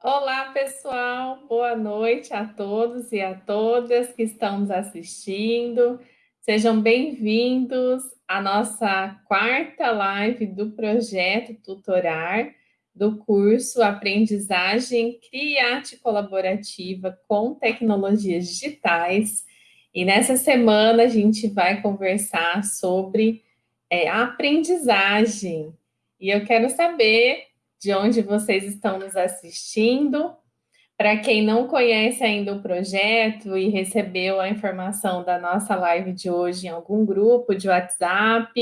Olá, pessoal. Boa noite a todos e a todas que estão nos assistindo. Sejam bem-vindos à nossa quarta live do projeto Tutorar do curso Aprendizagem Criate Colaborativa com Tecnologias Digitais. E nessa semana a gente vai conversar sobre é, aprendizagem. E eu quero saber de onde vocês estão nos assistindo. Para quem não conhece ainda o projeto e recebeu a informação da nossa live de hoje em algum grupo de WhatsApp,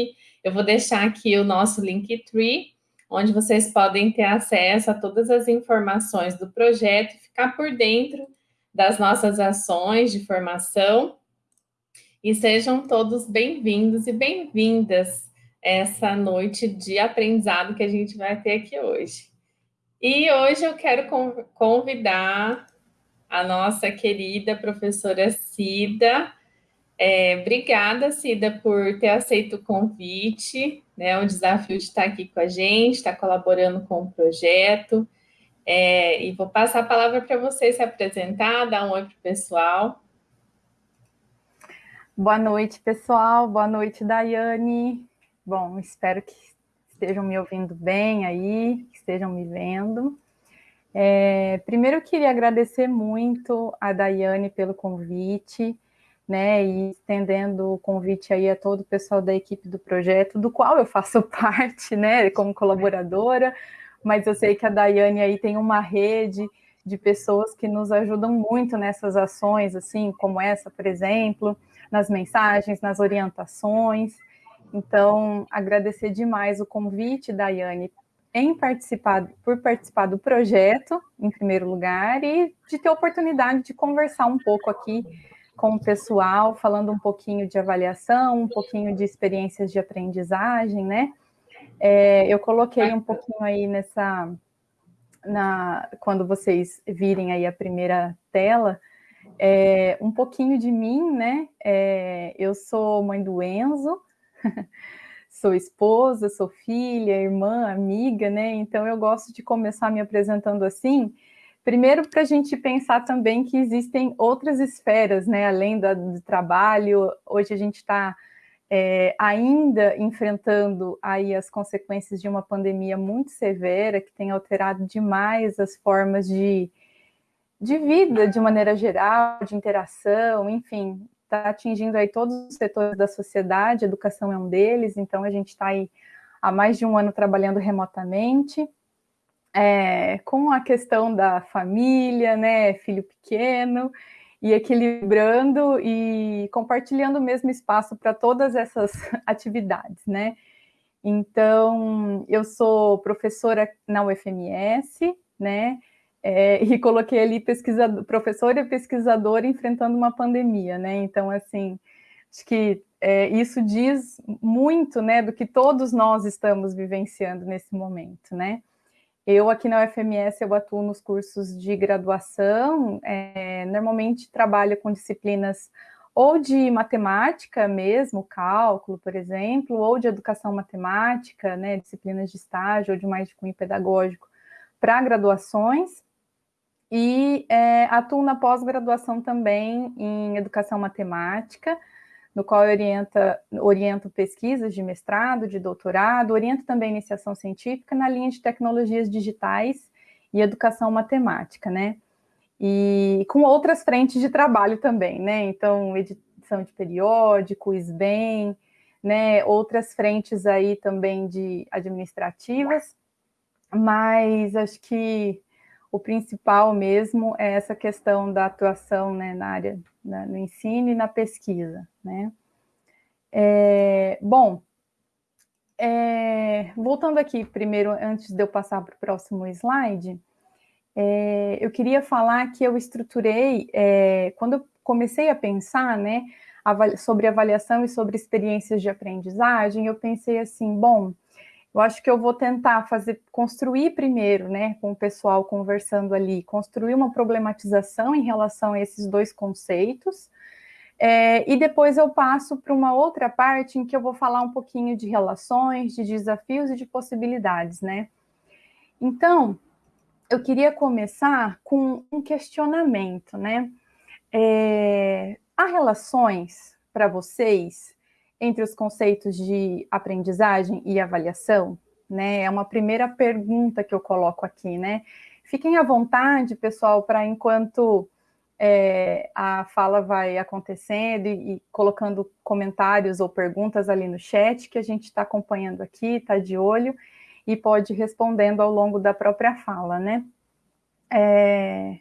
eu vou deixar aqui o nosso Linktree, onde vocês podem ter acesso a todas as informações do projeto e ficar por dentro das nossas ações de formação. E sejam todos bem-vindos e bem-vindas essa noite de aprendizado que a gente vai ter aqui hoje. E hoje eu quero convidar a nossa querida professora Cida. É, obrigada, Cida, por ter aceito o convite né, o desafio de estar aqui com a gente, estar colaborando com o projeto. É, e vou passar a palavra para você se apresentar, dar um oi para o pessoal. Boa noite, pessoal. Boa noite, Daiane. Bom, espero que estejam me ouvindo bem aí, que estejam me vendo. É, primeiro, eu queria agradecer muito a Daiane pelo convite né, e estendendo o convite aí a todo o pessoal da equipe do projeto, do qual eu faço parte, né, como colaboradora, mas eu sei que a Daiane aí tem uma rede de pessoas que nos ajudam muito nessas ações, assim, como essa, por exemplo, nas mensagens, nas orientações. Então, agradecer demais o convite, Daiane, em participar, por participar do projeto, em primeiro lugar, e de ter a oportunidade de conversar um pouco aqui com o pessoal, falando um pouquinho de avaliação, um pouquinho de experiências de aprendizagem, né? É, eu coloquei um pouquinho aí nessa, na, quando vocês virem aí a primeira tela, é, um pouquinho de mim, né? É, eu sou mãe do Enzo, sou esposa, sou filha, irmã, amiga, né? Então eu gosto de começar me apresentando assim, Primeiro, para a gente pensar também que existem outras esferas, né, além da, do trabalho. Hoje a gente está é, ainda enfrentando aí as consequências de uma pandemia muito severa que tem alterado demais as formas de, de vida de maneira geral, de interação, enfim, está atingindo aí todos os setores da sociedade, educação é um deles, então a gente está aí há mais de um ano trabalhando remotamente é, com a questão da família, né, filho pequeno, e equilibrando e compartilhando o mesmo espaço para todas essas atividades, né? Então, eu sou professora na UFMS, né? É, e coloquei ali pesquisador, professora e pesquisadora enfrentando uma pandemia, né? Então, assim, acho que é, isso diz muito, né, do que todos nós estamos vivenciando nesse momento, né? Eu aqui na UFMS eu atuo nos cursos de graduação, é, normalmente trabalho com disciplinas ou de matemática mesmo, cálculo, por exemplo, ou de educação matemática, né, disciplinas de estágio ou de mais de cunho pedagógico para graduações, e é, atuo na pós-graduação também em educação matemática, no qual orienta, oriento pesquisas de mestrado, de doutorado, oriento também iniciação científica na linha de tecnologias digitais e educação matemática, né? E com outras frentes de trabalho também, né? Então, edição de periódico, SBEM, né? Outras frentes aí também de administrativas, mas acho que o principal mesmo é essa questão da atuação né, na área na, no ensino e na pesquisa, né? É, bom, é, voltando aqui primeiro, antes de eu passar para o próximo slide, é, eu queria falar que eu estruturei, é, quando eu comecei a pensar, né, sobre avaliação e sobre experiências de aprendizagem, eu pensei assim, bom, eu acho que eu vou tentar fazer, construir primeiro, né, com o pessoal conversando ali, construir uma problematização em relação a esses dois conceitos, É, e depois eu passo para uma outra parte em que eu vou falar um pouquinho de relações, de desafios e de possibilidades, né? Então, eu queria começar com um questionamento, né? É, há relações para vocês entre os conceitos de aprendizagem e avaliação? Né? É uma primeira pergunta que eu coloco aqui, né? Fiquem à vontade, pessoal, para enquanto é, a fala vai acontecendo e, e, colocando comentários ou perguntas ali no chat, que a gente está acompanhando aqui, está de olho, e pode ir respondendo ao longo da própria fala, né? É,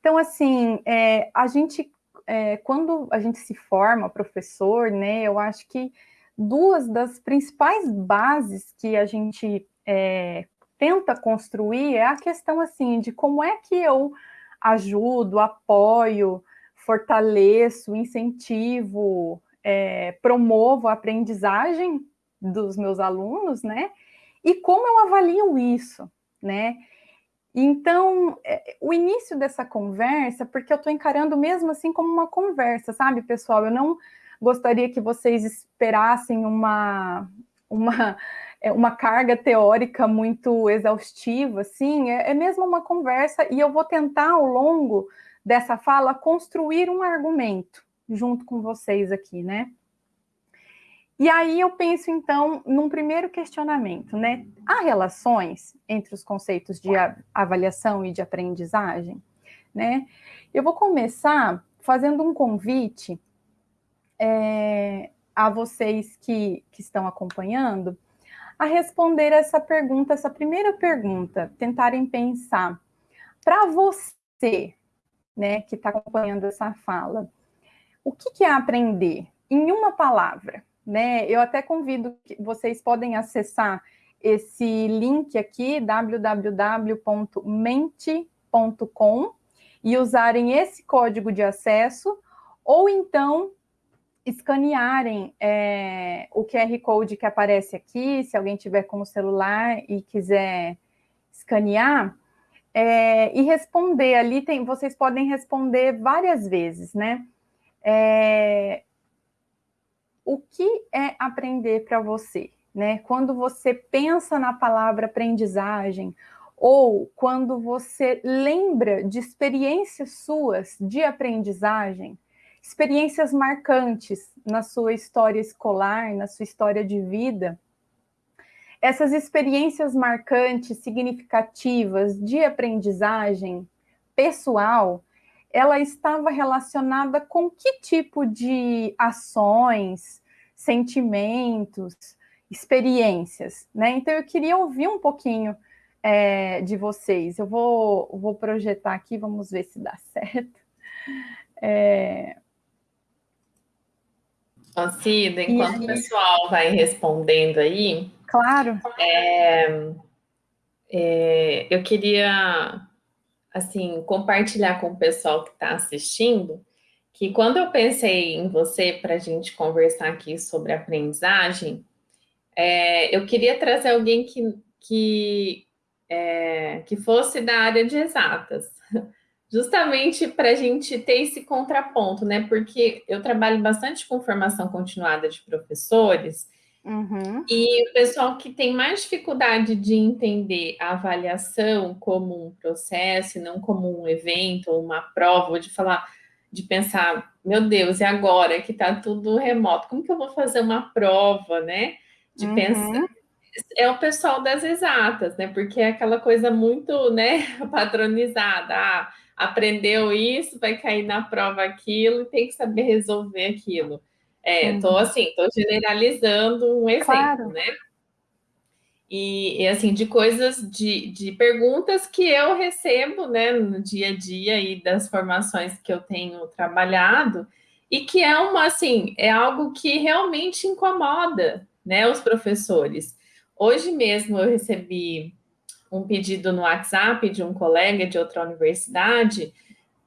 então, assim, é, a gente, é, quando a gente se forma professor, né, eu acho que duas das principais bases que a gente é, tenta construir é a questão, assim, de como é que eu ajudo, apoio, fortaleço, incentivo, é, promovo a aprendizagem dos meus alunos, né? E como eu avalio isso, né? Então, é, o início dessa conversa, porque eu estou encarando mesmo assim como uma conversa, sabe, pessoal? Eu não gostaria que vocês esperassem uma, uma é uma carga teórica muito exaustiva, assim, é, é mesmo uma conversa, e eu vou tentar, ao longo dessa fala, construir um argumento junto com vocês aqui, né? E aí eu penso, então, num primeiro questionamento, né? Há relações entre os conceitos de avaliação e de aprendizagem, né? Eu vou começar fazendo um convite é, a vocês que, que estão acompanhando, a responder essa pergunta, essa primeira pergunta, tentarem pensar para você, né, que está acompanhando essa fala, o que, que é aprender? Em uma palavra, né? Eu até convido que vocês podem acessar esse link aqui, www.mente.com, e usarem esse código de acesso, ou então escanearem é, o QR Code que aparece aqui, se alguém tiver com o celular e quiser escanear, é, e responder ali, tem, vocês podem responder várias vezes, né? É, o que é aprender para você? Né? Quando você pensa na palavra aprendizagem, ou quando você lembra de experiências suas de aprendizagem, experiências marcantes na sua história escolar, na sua história de vida. Essas experiências marcantes, significativas de aprendizagem pessoal, ela estava relacionada com que tipo de ações, sentimentos, experiências, né? Então eu queria ouvir um pouquinho é, de vocês. Eu vou, vou projetar aqui, vamos ver se dá certo. É, Cida, enquanto aí... o pessoal vai respondendo aí. Claro. É, é, eu queria, assim, compartilhar com o pessoal que está assistindo que quando eu pensei em você para a gente conversar aqui sobre aprendizagem, é, eu queria trazer alguém que, que, é, que fosse da área de exatas justamente para a gente ter esse contraponto, né? Porque eu trabalho bastante com formação continuada de professores, uhum. e o pessoal que tem mais dificuldade de entender a avaliação como um processo, não como um evento ou uma prova, ou de falar, de pensar, meu Deus, e agora que está tudo remoto, como que eu vou fazer uma prova, né? De uhum. pensar é o pessoal das exatas, né? Porque é aquela coisa muito, né, padronizada. Ah, aprendeu isso, vai cair na prova aquilo e tem que saber resolver aquilo. É, uhum. tô assim, tô generalizando um exemplo, claro. né? E, e, assim, de coisas, de, de perguntas que eu recebo, né, no dia a dia e das formações que eu tenho trabalhado, e que é uma, assim, é algo que realmente incomoda, né, os professores. Hoje mesmo eu recebi um pedido no WhatsApp de um colega de outra universidade,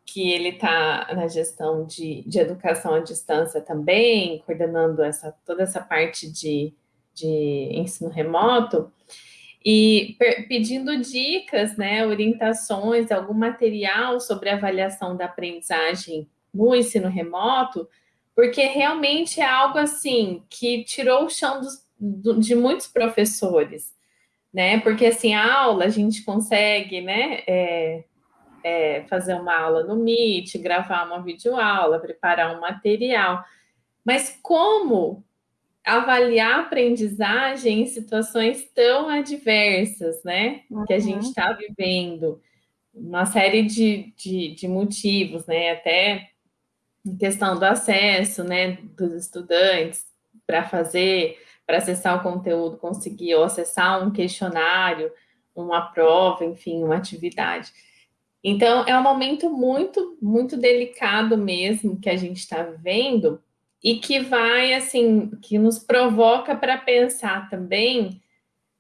que ele está na gestão de, de educação à distância também, coordenando essa, toda essa parte de, de ensino remoto, e pedindo dicas, né, orientações, algum material sobre avaliação da aprendizagem no ensino remoto, porque realmente é algo assim que tirou o chão dos, do, de muitos professores, né? Porque assim, a aula a gente consegue, né? É, é, fazer uma aula no Meet, gravar uma videoaula, preparar um material. Mas como avaliar a aprendizagem em situações tão adversas, né? Uhum. Que a gente está uhum. vivendo. Uma série de, de, de motivos, né? Até questão do acesso, né? Dos estudantes para fazer, para acessar o conteúdo, conseguir ou acessar um questionário, uma prova, enfim, uma atividade. Então, é um momento muito, muito delicado mesmo que a gente está vivendo, e que vai, assim, que nos provoca para pensar também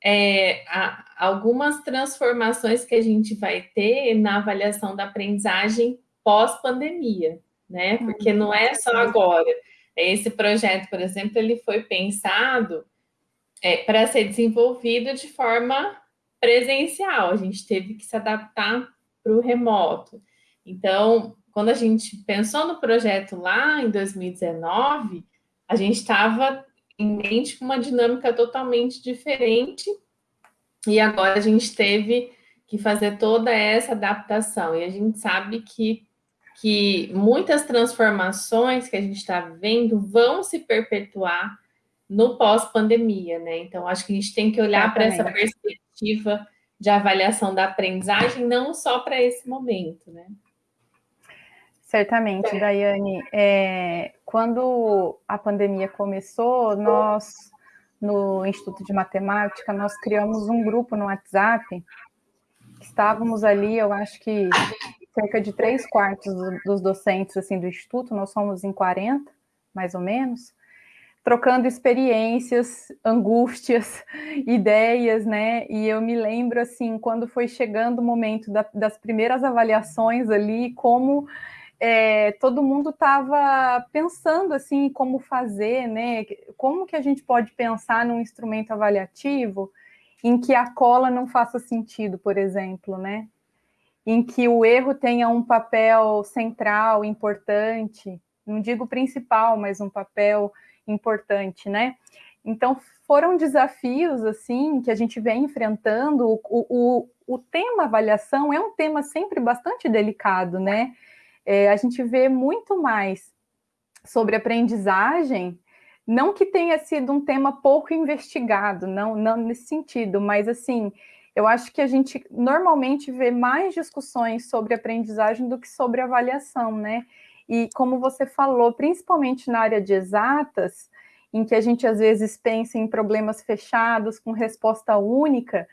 é, a, algumas transformações que a gente vai ter na avaliação da aprendizagem pós-pandemia, né? Porque não é só agora. Esse projeto, por exemplo, ele foi pensado é, para ser desenvolvido de forma presencial. A gente teve que se adaptar para o remoto. Então, quando a gente pensou no projeto lá em 2019, a gente estava em mente com uma dinâmica totalmente diferente e agora a gente teve que fazer toda essa adaptação. E a gente sabe que, que muitas transformações que a gente está vivendo vão se perpetuar no pós-pandemia, né? Então, acho que a gente tem que olhar para essa perspectiva de avaliação da aprendizagem, não só para esse momento, né? Certamente. Daiane. É, quando a pandemia começou, nós, no Instituto de Matemática, nós criamos um grupo no WhatsApp. Estávamos ali, eu acho que cerca de três quartos dos docentes assim, do Instituto, nós somos em 40, mais ou menos, trocando experiências, angústias, ideias, né? E eu me lembro, assim, quando foi chegando o momento da, das primeiras avaliações ali, como é, todo mundo estava pensando assim como fazer, né? Como que a gente pode pensar num instrumento avaliativo em que a cola não faça sentido, por exemplo, né? Em que o erro tenha um papel central, importante, não digo principal, mas um papel importante, né? Então foram desafios assim que a gente vem enfrentando. O, o, o tema avaliação é um tema sempre bastante delicado, né? é, a gente vê muito mais sobre aprendizagem, não que tenha sido um tema pouco investigado, não, não nesse sentido, mas assim, eu acho que a gente normalmente vê mais discussões sobre aprendizagem do que sobre avaliação, né? E como você falou, principalmente na área de exatas, em que a gente às vezes pensa em problemas fechados com resposta única,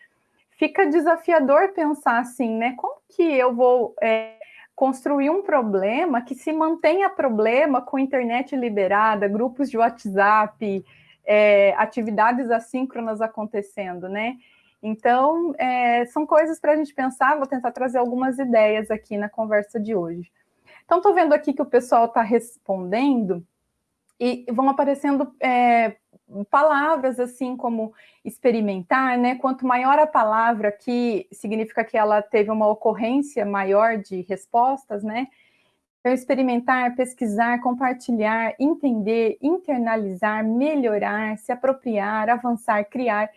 fica desafiador pensar assim, né? Como que eu vou é, construir um problema que se mantenha problema com internet liberada, grupos de WhatsApp, é, atividades assíncronas acontecendo, né? Então, é, são coisas para a gente pensar, vou tentar trazer algumas ideias aqui na conversa de hoje. Então, estou vendo aqui que o pessoal está respondendo e vão aparecendo é, palavras assim como experimentar, né? Quanto maior a palavra, que significa que ela teve uma ocorrência maior de respostas, né? Então, experimentar, pesquisar, compartilhar, entender, internalizar, melhorar, se apropriar, avançar, criar.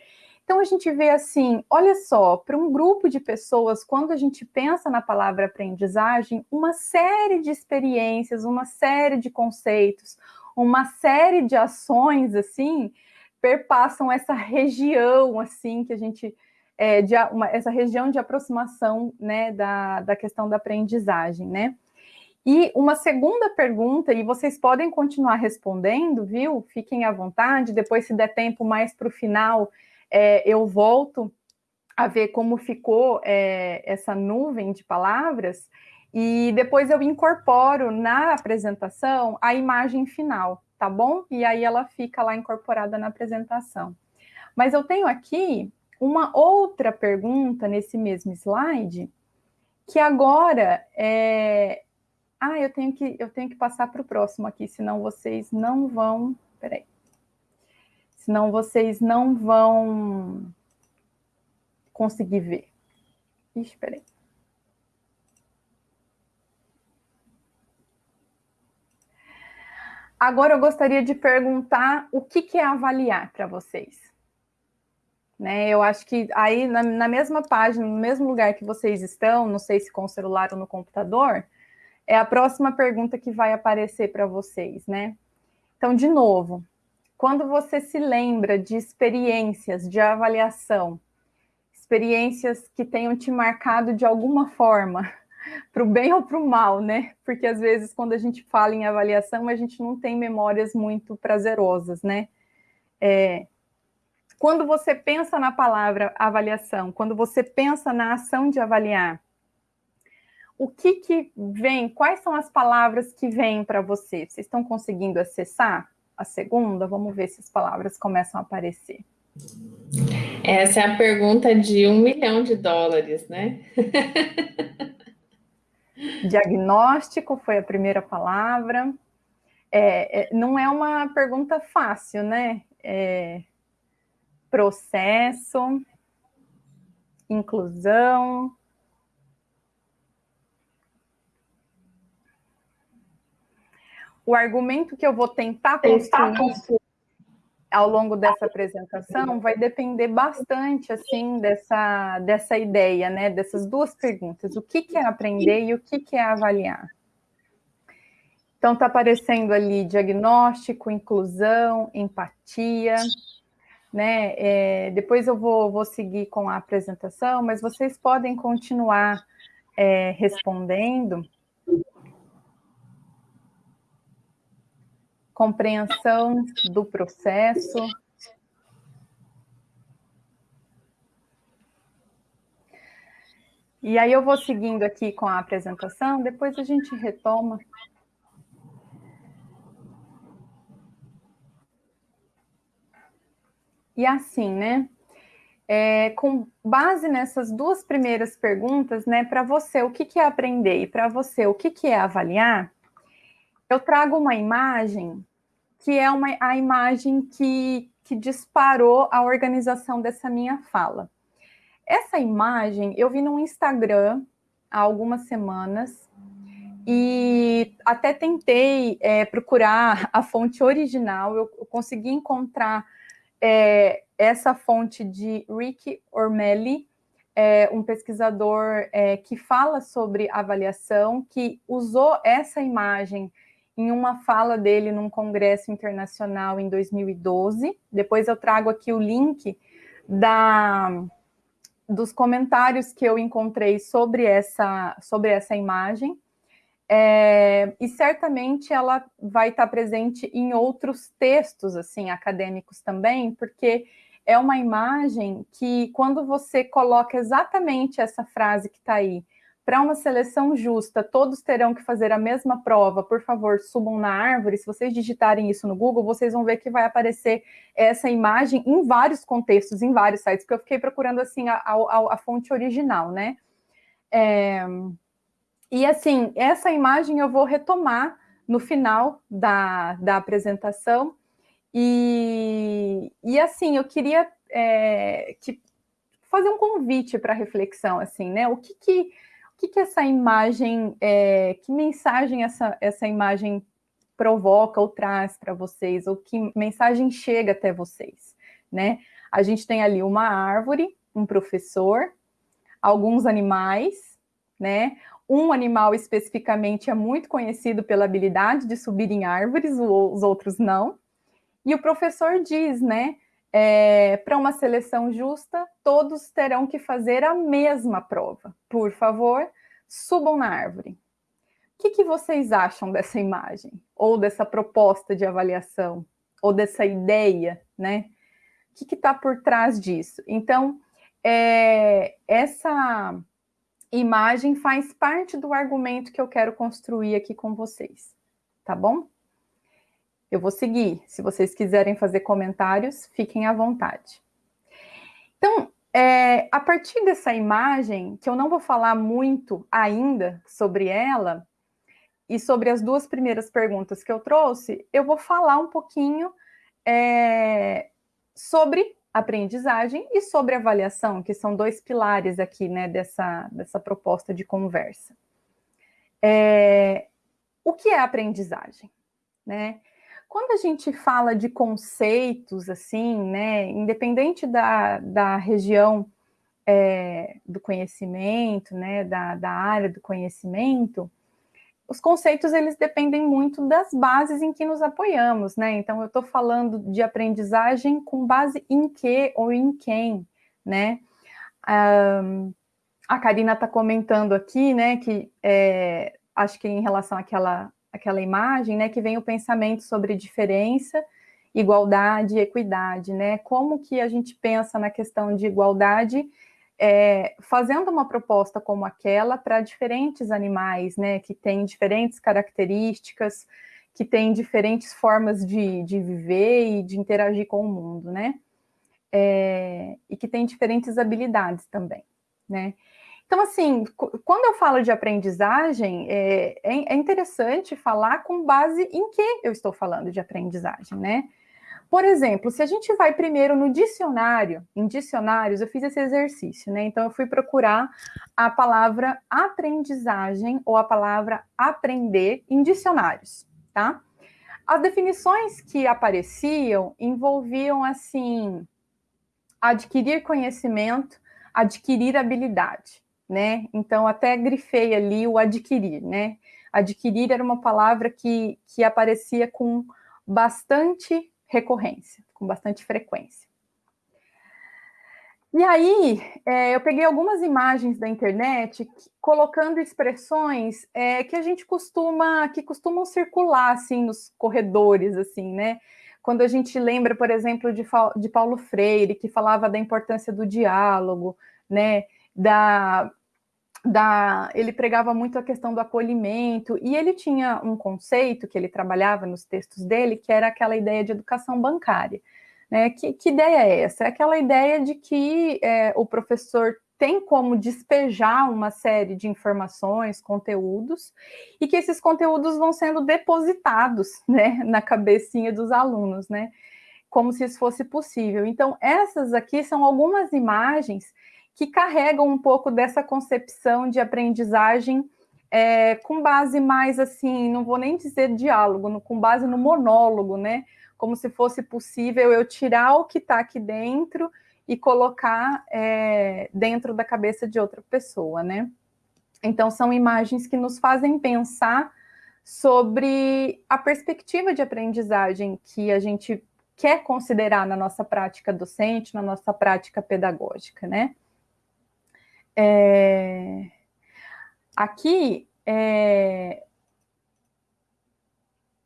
Então, a gente vê assim: olha só, para um grupo de pessoas, quando a gente pensa na palavra aprendizagem, uma série de experiências, uma série de conceitos, uma série de ações assim perpassam essa região assim que a gente é, de, uma, essa região de aproximação né, da, da questão da aprendizagem, né? E uma segunda pergunta, e vocês podem continuar respondendo, viu? Fiquem à vontade. Depois, se der tempo mais para o final, é, eu volto a ver como ficou é, essa nuvem de palavras. E depois eu incorporo na apresentação a imagem final, tá bom? E aí ela fica lá incorporada na apresentação. Mas eu tenho aqui uma outra pergunta nesse mesmo slide, que agora é. Ah, eu tenho que, eu tenho que passar para o próximo aqui, senão vocês não vão. Peraí. Senão vocês não vão conseguir ver. Ixi, peraí. Agora eu gostaria de perguntar o que, que é avaliar para vocês. Né, eu acho que aí na, na, mesma página, no mesmo lugar que vocês estão, não sei se com o celular ou no computador, é a próxima pergunta que vai aparecer para vocês, né? Então, de novo, quando você se lembra de experiências de avaliação, experiências que tenham te marcado de alguma forma, para o bem ou para o mal, né? Porque às vezes, quando a gente fala em avaliação, a gente não tem memórias muito prazerosas, né? É, quando você pensa na palavra avaliação, quando você pensa na ação de avaliar, o que que vem, quais são as palavras que vêm para você? Vocês estão conseguindo acessar a segunda? Vamos ver se as palavras começam a aparecer. Essa é a pergunta de um milhão de dólares, né? Diagnóstico foi a primeira palavra. É, é, não é uma pergunta fácil, né? É, processo, inclusão, o argumento que eu vou tentar construir ao longo dessa apresentação vai depender bastante assim dessa, dessa ideia, né? Dessas duas perguntas: o que, que é aprender e o que, que é avaliar. Então, está aparecendo ali diagnóstico, inclusão, empatia, né? É, depois eu vou, vou seguir com a apresentação, mas vocês podem continuar é, respondendo compreensão do processo. E aí eu vou seguindo aqui com a apresentação, depois a gente retoma. E assim, né? É, com base nessas duas primeiras perguntas, né, para você, o que, que é aprender e para você, o que, que é avaliar, eu trago uma imagem que é uma, a imagem que, que disparou a organização dessa minha fala. Essa imagem eu vi no Instagram há algumas semanas e até tentei é, procurar a fonte original, eu, eu consegui encontrar é, essa fonte de Rick Ormelli, é, um pesquisador é, que fala sobre avaliação, que usou essa imagem em uma fala dele num congresso internacional em 2012. Depois eu trago aqui o link da, dos comentários que eu encontrei sobre essa, sobre essa imagem. É, e certamente ela vai estar presente em outros textos assim acadêmicos também, porque é uma imagem que, quando você coloca exatamente essa frase que está aí, para uma seleção justa, todos terão que fazer a mesma prova, por favor, subam na árvore. Se vocês digitarem isso no Google, vocês vão ver que vai aparecer essa imagem em vários contextos, em vários sites, porque eu fiquei procurando assim a, a, a fonte original, né? É... E assim, essa imagem eu vou retomar no final da, da apresentação. E, e assim, eu queria é, que, fazer um convite para reflexão, assim, né? O que que que, que essa imagem, é, que mensagem essa, essa imagem provoca ou traz para vocês, ou que mensagem chega até vocês, né? A gente tem ali uma árvore, um professor, alguns animais, né? Um animal especificamente é muito conhecido pela habilidade de subir em árvores, os outros não. E o professor diz, né? É, para uma seleção justa, todos terão que fazer a mesma prova. Por favor, subam na árvore. O que, que vocês acham dessa imagem? Ou dessa proposta de avaliação? Ou dessa ideia, né? O que está por trás disso? Então, é, essa imagem faz parte do argumento que eu quero construir aqui com vocês, tá bom? Eu vou seguir. Se vocês quiserem fazer comentários, fiquem à vontade. Então, é, a partir dessa imagem, que eu não vou falar muito ainda sobre ela, e sobre as duas primeiras perguntas que eu trouxe, eu vou falar um pouquinho é, sobre aprendizagem e sobre avaliação, que são dois pilares aqui né, dessa, dessa proposta de conversa. É, o que é aprendizagem? Né? Quando a gente fala de conceitos, assim, né, independente da, da região é, do conhecimento, né, da, da área do conhecimento, os conceitos eles dependem muito das bases em que nos apoiamos, né? Então eu estou falando de aprendizagem com base em que ou em quem, né? Um, a Karina está comentando aqui, né, que é, acho que em relação àquela, àquela imagem, né, que vem o pensamento sobre diferença, igualdade e equidade, né? Como que a gente pensa na questão de igualdade é, fazendo uma proposta como aquela para diferentes animais, né, que têm diferentes características, que têm diferentes formas de, de viver e de interagir com o mundo, né, é, e que têm diferentes habilidades também, né. Então, assim, quando eu falo de aprendizagem, é, é, é interessante falar com base em que eu estou falando de aprendizagem, né? Por exemplo, se a gente vai primeiro no dicionário, em dicionários, eu fiz esse exercício, né? Então, eu fui procurar a palavra aprendizagem ou a palavra aprender em dicionários, tá? As definições que apareciam envolviam, assim, adquirir conhecimento, adquirir habilidade, né? Então, até grifei ali o adquirir, né? Adquirir era uma palavra que, que aparecia com bastante recorrência, com bastante frequência. E aí, é, eu peguei algumas imagens da internet que, colocando expressões é, que a gente costuma, que costumam circular, assim, nos corredores, assim, né? Quando a gente lembra, por exemplo, de, de Paulo Freire, que falava da importância do diálogo, né? Da, da, ele pregava muito a questão do acolhimento, e ele tinha um conceito que ele trabalhava nos textos dele, que era aquela ideia de educação bancária. Né? Que, que ideia é essa? É aquela ideia de que é, o professor tem como despejar uma série de informações, conteúdos, e que esses conteúdos vão sendo depositados né, na cabecinha dos alunos, né? Como se isso fosse possível. Então, essas aqui são algumas imagens que carregam um pouco dessa concepção de aprendizagem é, com base mais assim, não vou nem dizer diálogo, no, com base no monólogo, né? Como se fosse possível eu tirar o que está aqui dentro e colocar é, dentro da cabeça de outra pessoa, né? Então, são imagens que nos fazem pensar sobre a perspectiva de aprendizagem que a gente quer considerar na nossa prática docente, na nossa prática pedagógica, né? É... Aqui, é...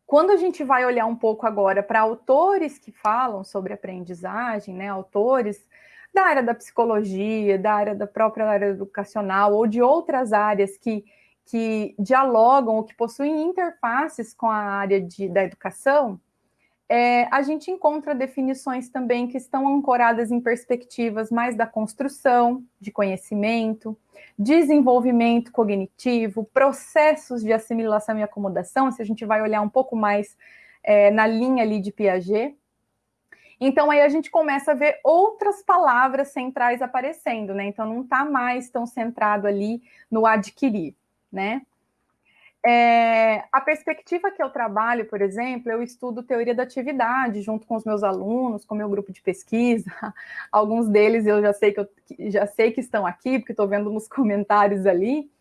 quando a gente vai olhar um pouco agora para autores que falam sobre aprendizagem, né, autores da área da psicologia, da área da própria área educacional ou de outras áreas que, que dialogam ou que possuem interfaces com a área de, da educação, é, a gente encontra definições também que estão ancoradas em perspectivas mais da construção de conhecimento, desenvolvimento cognitivo, processos de assimilação e acomodação, se a gente vai olhar um pouco mais é, na linha ali de Piaget. Então, aí a gente começa a ver outras palavras centrais aparecendo, né? Então, não está mais tão centrado ali no adquirir, né? É, a perspectiva que eu trabalho, por exemplo, eu estudo teoria da atividade junto com os meus alunos, com o meu grupo de pesquisa. Alguns deles eu já sei que, eu, já sei que estão aqui, porque estou vendo nos comentários ali.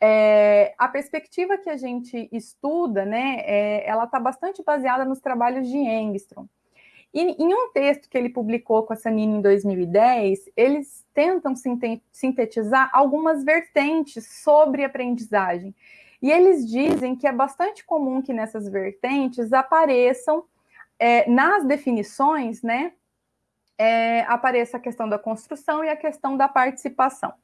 É, a perspectiva que a gente estuda, né, é, ela está bastante baseada nos trabalhos de Engstrom. E em um texto que ele publicou com a Sanini em 2010, eles tentam sintetizar algumas vertentes sobre aprendizagem e eles dizem que é bastante comum que nessas vertentes apareçam, é, nas definições, né, é, apareça a questão da construção e a questão da participação.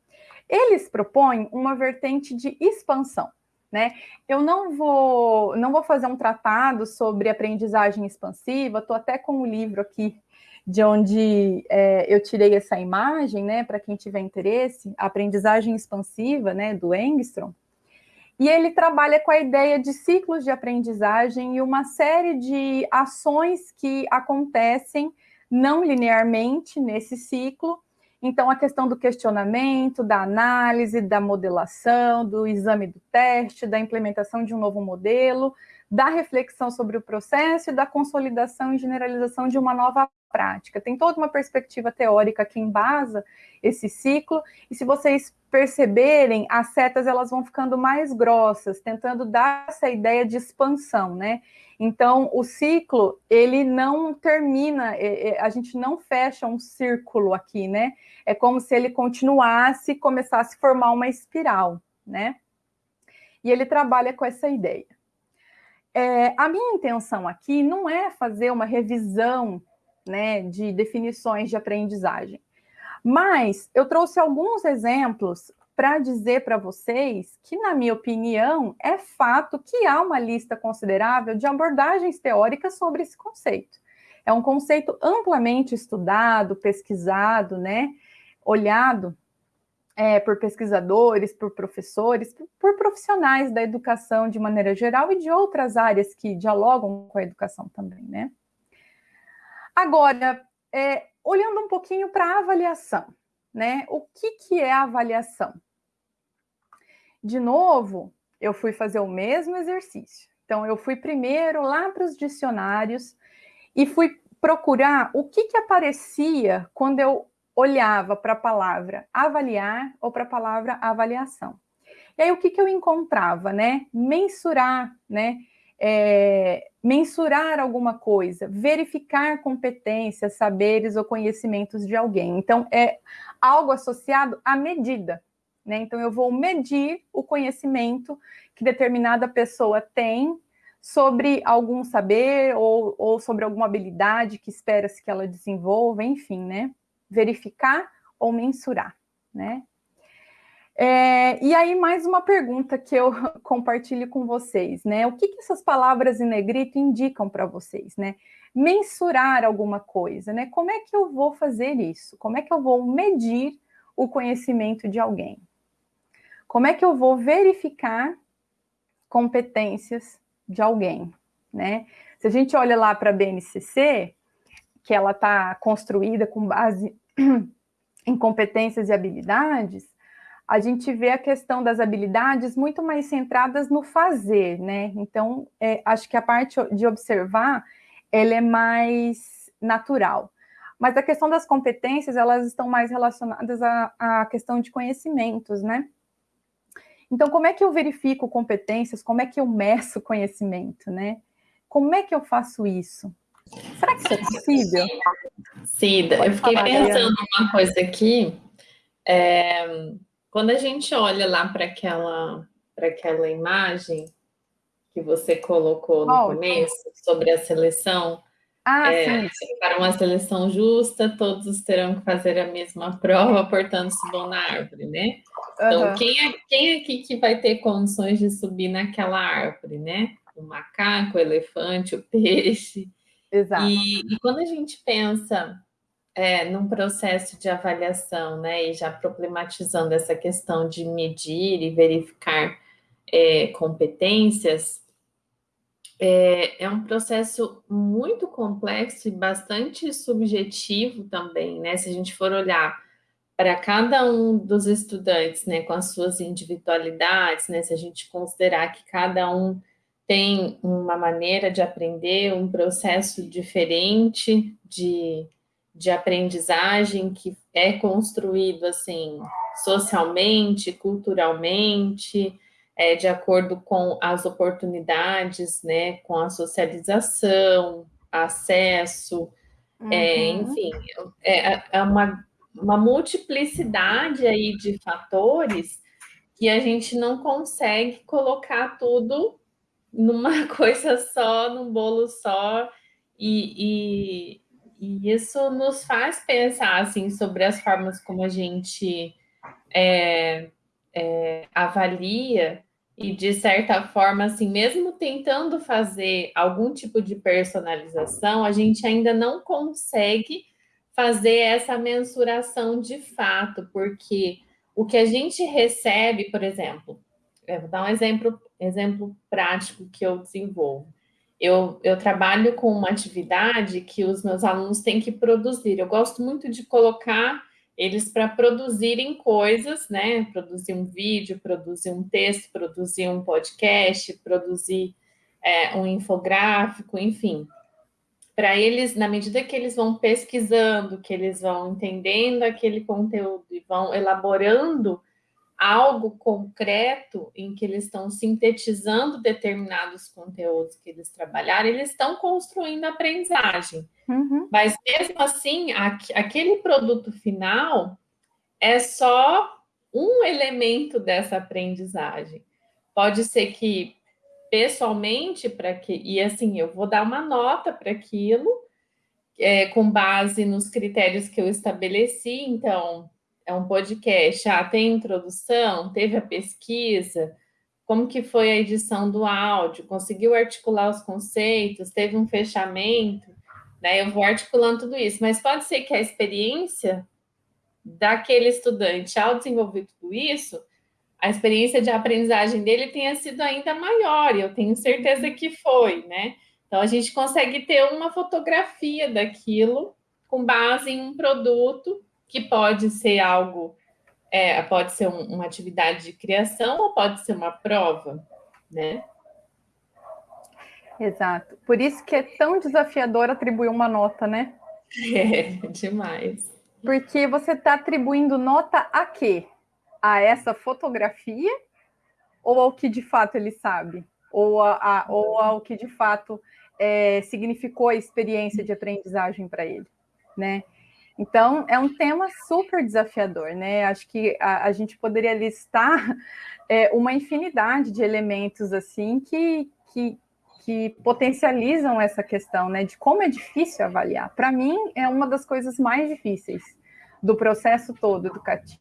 Eles propõem uma vertente de expansão, né? Eu não vou, não vou fazer um tratado sobre aprendizagem expansiva, estou até com o livro aqui de onde é, eu tirei essa imagem, né? Para quem tiver interesse, aprendizagem expansiva, né? Do Engstrom. E ele trabalha com a ideia de ciclos de aprendizagem e uma série de ações que acontecem não linearmente nesse ciclo, Então, a questão do questionamento, da análise, da modelação, do exame do teste, da implementação de um novo modelo, da reflexão sobre o processo e da consolidação e generalização de uma nova prática. Tem toda uma perspectiva teórica que embasa esse ciclo, e se vocês perceberem, as setas elas vão ficando mais grossas, tentando dar essa ideia de expansão, né? Então, o ciclo, ele não termina, é, é, a gente não fecha um círculo aqui, né? É como se ele continuasse, começasse a formar uma espiral, né? E ele trabalha com essa ideia. É, a minha intenção aqui não é fazer uma revisão né, de definições de aprendizagem, mas eu trouxe alguns exemplos para dizer para vocês que, na minha opinião, é fato que há uma lista considerável de abordagens teóricas sobre esse conceito. É um conceito amplamente estudado, pesquisado, né, olhado é, por pesquisadores, por professores, por, profissionais da educação de maneira geral e de outras áreas que dialogam com a educação também, né? Agora, é, olhando um pouquinho para a avaliação, né? O que, que é a avaliação? De novo, eu fui fazer o mesmo exercício. Então, eu fui primeiro lá para os dicionários e fui procurar o que, que aparecia quando eu olhava para a palavra avaliar ou para a palavra avaliação. E aí o que, que eu encontrava, né? Mensurar, né? É, mensurar alguma coisa, verificar competências, saberes ou conhecimentos de alguém. Então, é algo associado à medida. Né? Então, eu vou medir o conhecimento que determinada pessoa tem sobre algum saber ou, ou sobre alguma habilidade que espera-se que ela desenvolva, enfim, né? verificar ou mensurar, né? É, e aí, mais uma pergunta que eu compartilho com vocês, né? O que, que essas palavras em negrito indicam para vocês, né? Mensurar alguma coisa, né? Como é que eu vou fazer isso? Como é que eu vou medir o conhecimento de alguém? Como é que eu vou verificar competências de alguém, né? Se a gente olha lá para a BNCC, que ela está construída com base em competências e habilidades, a gente vê a questão das habilidades muito mais centradas no fazer, né? Então, é, acho que a parte de observar, ela é mais natural. Mas a questão das competências, elas estão mais relacionadas à, à questão de conhecimentos, né? Então, como é que eu verifico competências? Como é que eu meço conhecimento, né? Como é que eu faço isso? Será que isso é possível? Cida, Pode eu fiquei falar, pensando uma coisa aqui. É, quando a gente olha lá para aquela, aquela imagem que você colocou no oh, começo, sobre a seleção, ah, é, para uma seleção justa, todos terão que fazer a mesma prova, portanto, subam na árvore, né? Então, uhum. quem, é, quem é aqui que vai ter condições de subir naquela árvore, né? O macaco, o elefante, o peixe. Exato. E, e quando a gente pensa é, num processo de avaliação, né, e já problematizando essa questão de medir e verificar é, competências, é, é, um processo muito complexo e bastante subjetivo também, né? Se a gente for olhar para cada um dos estudantes, né, com as suas individualidades, né, se a gente considerar que cada um tem uma maneira de aprender, um processo diferente de, de aprendizagem que é construído assim socialmente, culturalmente, é, de acordo com as oportunidades, né, com a socialização, acesso, é, uhum. é, enfim, é, é uma, uma multiplicidade aí de fatores que a gente não consegue colocar tudo numa coisa só, num bolo só, e, e, e, isso nos faz pensar assim sobre as formas como a gente é, é, avalia e de certa forma, assim, mesmo tentando fazer algum tipo de personalização, a gente ainda não consegue fazer essa mensuração de fato, porque o que a gente recebe, por exemplo, vou dar um exemplo exemplo prático que eu desenvolvo. Eu, eu trabalho com uma atividade que os meus alunos têm que produzir. Eu gosto muito de colocar eles para produzirem coisas, né? Produzir um vídeo, produzir um texto, produzir um podcast, produzir é, um infográfico, enfim. Para eles, na medida que eles vão pesquisando, que eles vão entendendo aquele conteúdo e vão elaborando algo concreto em que eles estão sintetizando determinados conteúdos que eles trabalharam, eles estão construindo aprendizagem. Uhum. Mas mesmo assim, aquele produto final é só um elemento dessa aprendizagem. Pode ser que pessoalmente para que e assim eu vou dar uma nota para aquilo é, com base nos critérios que eu estabeleci. Então é um podcast, ah, tem introdução, teve a pesquisa, como que foi a edição do áudio, conseguiu articular os conceitos, teve um fechamento, né? Eu vou articulando tudo isso, mas pode ser que a experiência daquele estudante ao desenvolver tudo isso, a experiência de aprendizagem dele tenha sido ainda maior, e eu tenho certeza que foi, né? Então a gente consegue ter uma fotografia daquilo com base em um produto que pode ser algo, é, pode ser um, uma atividade de criação ou pode ser uma prova, né? Exato. Por isso que é tão desafiador atribuir uma nota, né? É, demais. Porque você está atribuindo nota a quê? A essa fotografia ou ao que de fato ele sabe? Ou, a, a ou ao que de fato é, significou a experiência de aprendizagem para ele, né? Então, é um tema super desafiador, né? Acho que a, a gente poderia listar é, uma infinidade de elementos assim que, que, que potencializam essa questão, né? De como é difícil avaliar. Para mim, é uma das coisas mais difíceis do processo todo educativo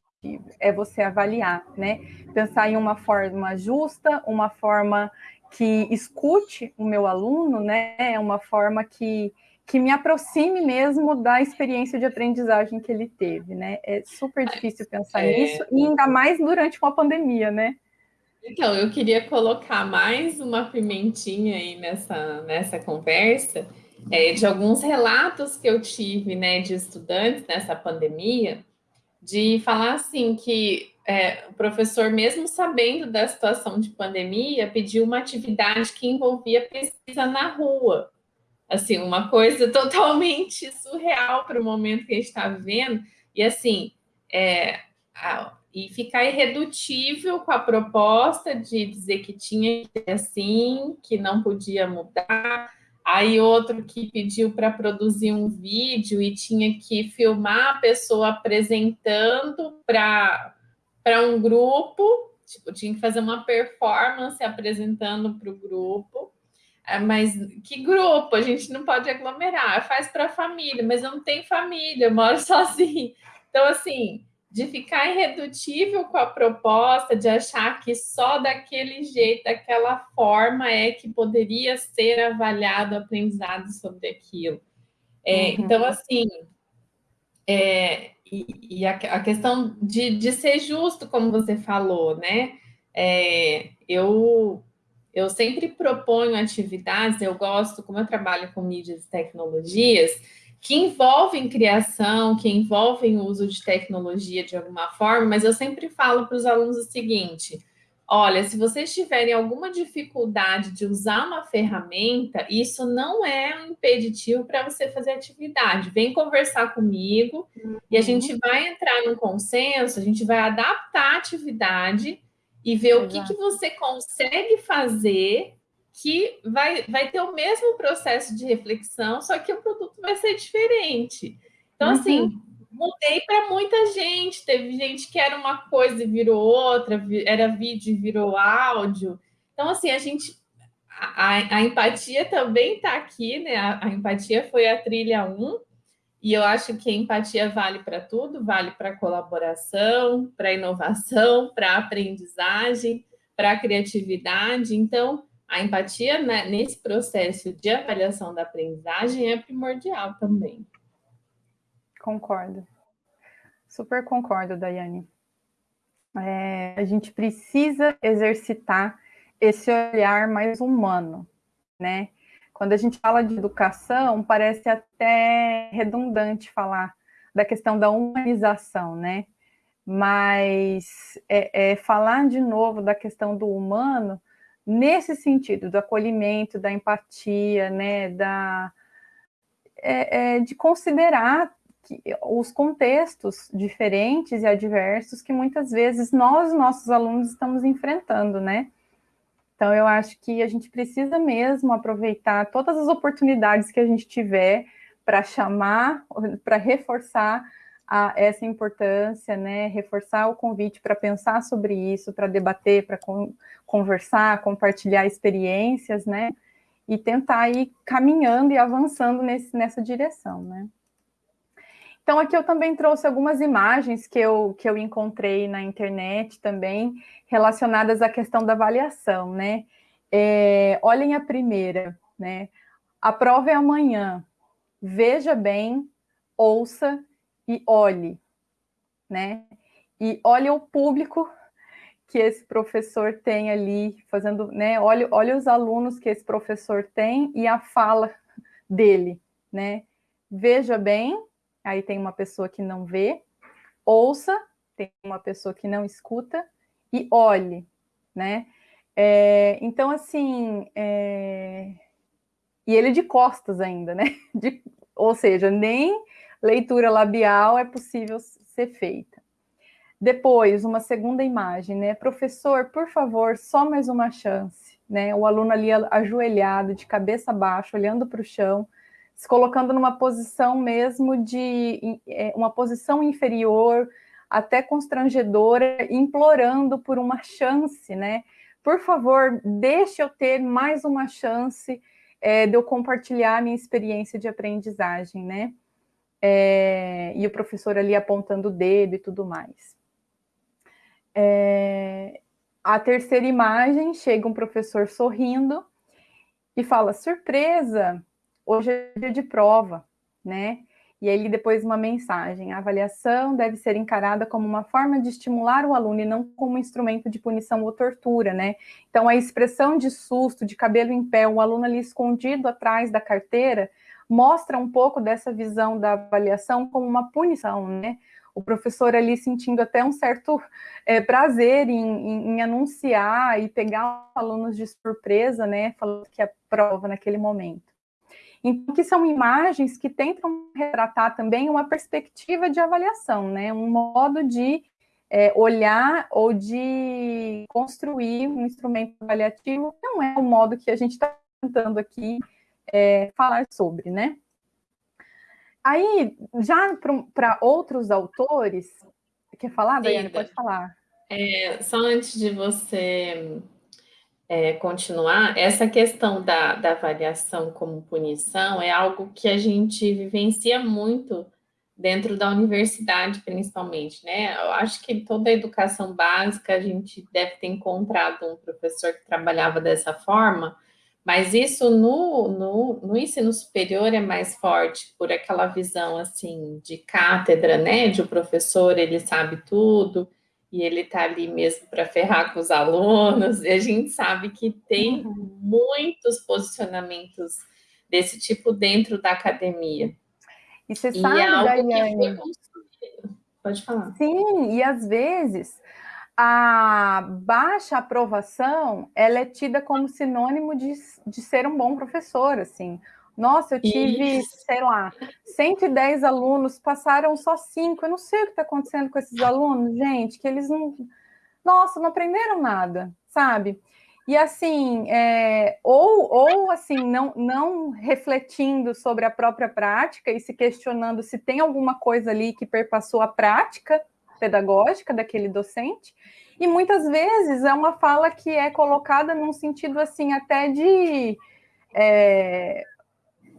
é você avaliar, né? Pensar em uma forma justa, uma forma que escute o meu aluno, né? Uma forma que que me aproxime mesmo da experiência de aprendizagem que ele teve, né? É super difícil pensar é... nisso, e ainda mais durante uma pandemia, né? Então, eu queria colocar mais uma pimentinha aí nessa, nessa conversa, é, de alguns relatos que eu tive, né, de estudantes nessa pandemia, de falar assim que é, o professor, mesmo sabendo da situação de pandemia, pediu uma atividade que envolvia pesquisa na rua assim, uma coisa totalmente surreal para o momento que a gente está vivendo, e assim, é, a, e ficar irredutível com a proposta de dizer que tinha que ser assim, que não podia mudar, aí outro que pediu para produzir um vídeo e tinha que filmar a pessoa apresentando para um grupo, tipo, tinha que fazer uma performance apresentando para o grupo, é, mas que grupo? A gente não pode aglomerar, faz para a família, mas eu não tenho família, eu moro sozinho. Então, assim, de ficar irredutível com a proposta, de achar que só daquele jeito, daquela forma é que poderia ser avaliado o aprendizado sobre aquilo. É, uhum. Então, assim, é, e, e a, a, questão de, de ser justo, como você falou, né? É, eu eu sempre proponho atividades, eu gosto, como eu trabalho com mídias e tecnologias, que envolvem criação, que envolvem o uso de tecnologia de alguma forma, mas eu sempre falo para os alunos o seguinte: olha, se vocês tiverem alguma dificuldade de usar uma ferramenta, isso não é um impeditivo para você fazer atividade. Vem conversar comigo uhum. e a gente uhum. vai entrar num consenso, a gente vai adaptar a atividade e ver Exato. o que, que você consegue fazer que vai, vai ter o mesmo processo de reflexão, só que o produto vai ser diferente. Então, uhum. assim, mudei para muita gente. Teve gente que era uma coisa e virou outra, era vídeo e virou áudio. Então, assim, a gente. A, a empatia também está aqui, né? A, a, empatia foi a trilha 1, e eu acho que a empatia vale para tudo, vale para colaboração, para inovação, para aprendizagem, para criatividade. Então, a empatia né, nesse processo de avaliação da aprendizagem é primordial também. Concordo. Super concordo, Daiane. É, a gente precisa exercitar esse olhar mais humano, né? Quando a gente fala de educação, parece até redundante falar da questão da humanização, né? Mas é, é falar de novo da questão do humano nesse sentido, do acolhimento, da empatia, né, da, é, é, de considerar que, os contextos diferentes e adversos que muitas vezes nós, nossos alunos, estamos enfrentando, né? Então, eu acho que a gente precisa mesmo aproveitar todas as oportunidades que a gente tiver para chamar, para reforçar a, essa importância, né? Reforçar o convite para pensar sobre isso, para debater, para con conversar, compartilhar experiências, né? E tentar ir caminhando e avançando nesse, nessa direção, né? Então, aqui eu também trouxe algumas imagens que eu, que eu encontrei na internet também, relacionadas à questão da avaliação, né? É, olhem a primeira, né? A prova é amanhã. Veja bem, ouça e olhe, né? E olhe o público que esse professor tem ali, fazendo, né? Olha, olha os alunos que esse professor tem e a fala dele, né? Veja bem, aí tem uma pessoa que não vê, ouça, tem uma pessoa que não escuta, e olhe, né? É, então, assim, é... e ele de costas ainda, né? De... Ou seja, nem leitura labial é possível ser feita. Depois, uma segunda imagem, né? Professor, por favor, só mais uma chance, né? O aluno ali ajoelhado, de cabeça baixa, olhando para o chão, se colocando numa posição mesmo de é, uma posição inferior, até constrangedora, implorando por uma chance, né? Por favor, deixe eu ter mais uma chance é, de eu compartilhar a minha experiência de aprendizagem, né? É, e o professor ali apontando o dedo e tudo mais. É, a terceira imagem, chega um professor sorrindo e fala, surpresa, hoje é dia de prova, né? E aí depois uma mensagem, a avaliação deve ser encarada como uma forma de estimular o aluno e não como um instrumento de punição ou tortura, né? Então a expressão de susto, de cabelo em pé, um aluno ali escondido atrás da carteira, mostra um pouco dessa visão da avaliação como uma punição, né? O professor ali sentindo até um certo é, prazer em, em, em, anunciar e pegar alunos de surpresa, né? Falando que é prova naquele momento. Então, que são imagens que tentam retratar também uma perspectiva de avaliação, né? Um modo de é, olhar ou de construir um instrumento avaliativo, que não é o modo que a gente está tentando aqui é, falar sobre, né? Aí, já para outros autores, quer falar, Daiane? Pode falar. É, só antes de você é, continuar, essa questão da, da avaliação como punição é algo que a gente vivencia muito dentro da universidade, principalmente, né? Eu acho que toda a educação básica a gente deve ter encontrado um professor que trabalhava dessa forma, mas isso no, no, no ensino superior é mais forte por aquela visão, assim, de cátedra, né? De o professor, ele sabe tudo, e ele está ali mesmo para ferrar com os alunos, e a gente sabe que tem uhum. muitos posicionamentos desse tipo dentro da academia. E você e sabe, é algo Daiane, Pode falar. Sim, e às vezes a baixa aprovação, ela é tida como sinônimo de, de ser um bom professor, assim. Nossa, eu tive, Isso. sei lá, 110 alunos, passaram só cinco. Eu não sei o que está acontecendo com esses alunos, gente, que eles não. Nossa, não aprenderam nada, sabe? E assim, é, ou, ou assim, não, não refletindo sobre a própria prática e se questionando se tem alguma coisa ali que perpassou a prática pedagógica daquele docente, e muitas vezes é uma fala que é colocada num sentido assim, até de. É,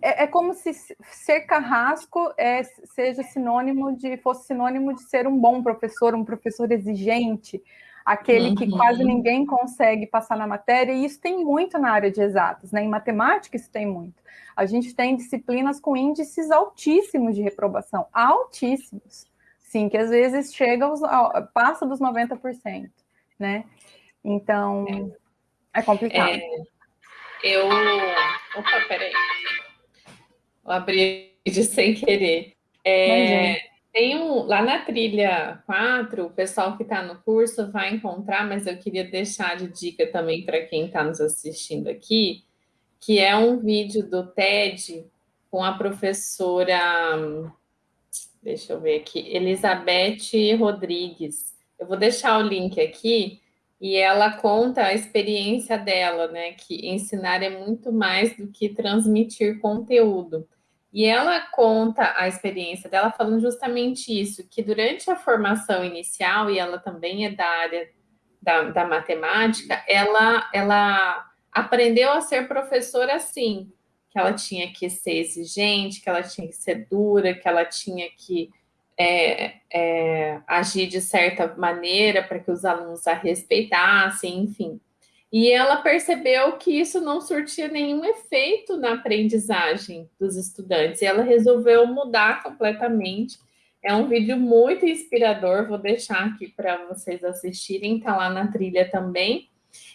é, é, como se ser carrasco é, seja sinônimo de fosse sinônimo de ser um bom professor, um professor exigente, aquele uhum. que quase ninguém consegue passar na matéria, e isso tem muito na área de exatas, né? Em matemática isso tem muito. A gente tem disciplinas com índices altíssimos de reprovação, altíssimos. Sim, que às vezes chega aos, passa dos 90%, né? Então, é, complicado. É, eu. Opa, peraí abrir de sem querer. É, Tem um, lá na trilha 4, o pessoal que está no curso vai encontrar, mas eu queria deixar de dica também para quem está nos assistindo aqui, que é um vídeo do TED com a professora, deixa eu ver aqui, Elizabeth Rodrigues. Eu vou deixar o link aqui, e ela conta a experiência dela, né? Que ensinar é muito mais do que transmitir conteúdo. E ela conta a experiência dela falando justamente isso, que durante a formação inicial, e ela também é da área da, da matemática, ela, ela aprendeu a ser professora assim, que ela tinha que ser exigente, que ela tinha que ser dura, que ela tinha que é, é, agir de certa maneira para que os alunos a respeitassem, enfim. E ela percebeu que isso não surtia nenhum efeito na aprendizagem dos estudantes, e ela resolveu mudar completamente. É um vídeo muito inspirador, vou deixar aqui para vocês assistirem, está lá na trilha também.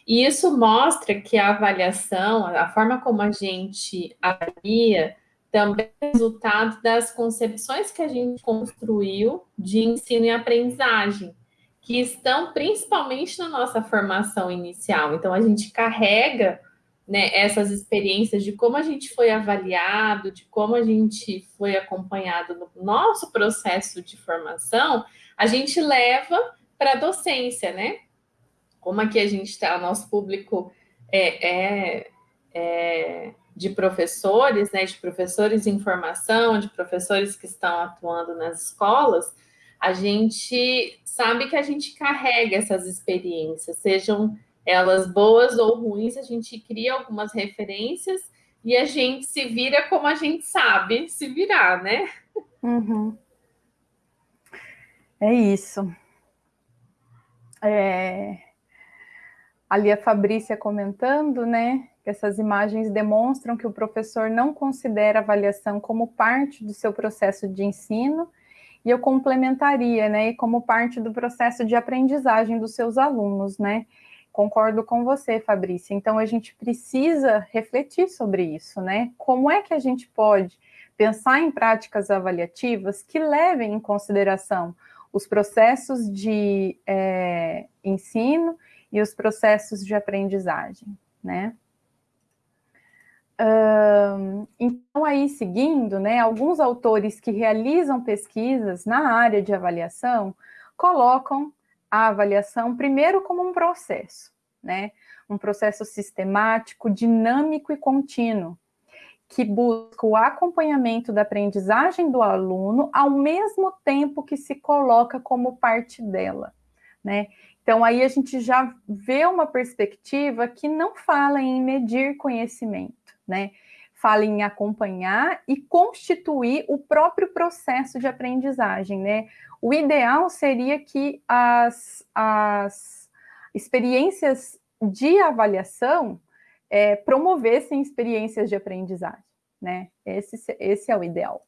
E isso mostra que a avaliação, a forma como a gente avalia, também resultado das concepções que a gente construiu de ensino e aprendizagem, que estão principalmente na nossa formação inicial. Então, a gente carrega né, essas experiências de como a gente foi avaliado, de como a gente foi acompanhado no nosso processo de formação, a gente leva para a docência, né? Como aqui a gente está, nosso público é, é, é de professores, né, de professores em formação, de professores que estão atuando nas escolas, a gente sabe que a gente carrega essas experiências, sejam elas boas ou ruins, a gente cria algumas referências e a gente se vira como a gente sabe se virar, né? Uhum. É isso. É... Ali a Fabrícia comentando, né? Essas imagens demonstram que o professor não considera a avaliação como parte do seu processo de ensino, e eu complementaria, né, como parte do processo de aprendizagem dos seus alunos, né? Concordo com você, Fabrícia. Então, a gente precisa refletir sobre isso, né? Como é que a gente pode pensar em práticas avaliativas que levem em consideração os processos de é, ensino e os processos de aprendizagem, né? Então, aí, seguindo, né, alguns autores que realizam pesquisas na área de avaliação colocam a avaliação primeiro como um processo, né, um processo sistemático, dinâmico e contínuo, que busca o acompanhamento da aprendizagem do aluno ao mesmo tempo que se coloca como parte dela, né? Então, aí a gente já vê uma perspectiva que não fala em medir conhecimento, né? Fala em acompanhar e constituir o próprio processo de aprendizagem, né? O ideal seria que as, as experiências de avaliação é, promovessem experiências de aprendizagem, né? Esse, esse é o ideal.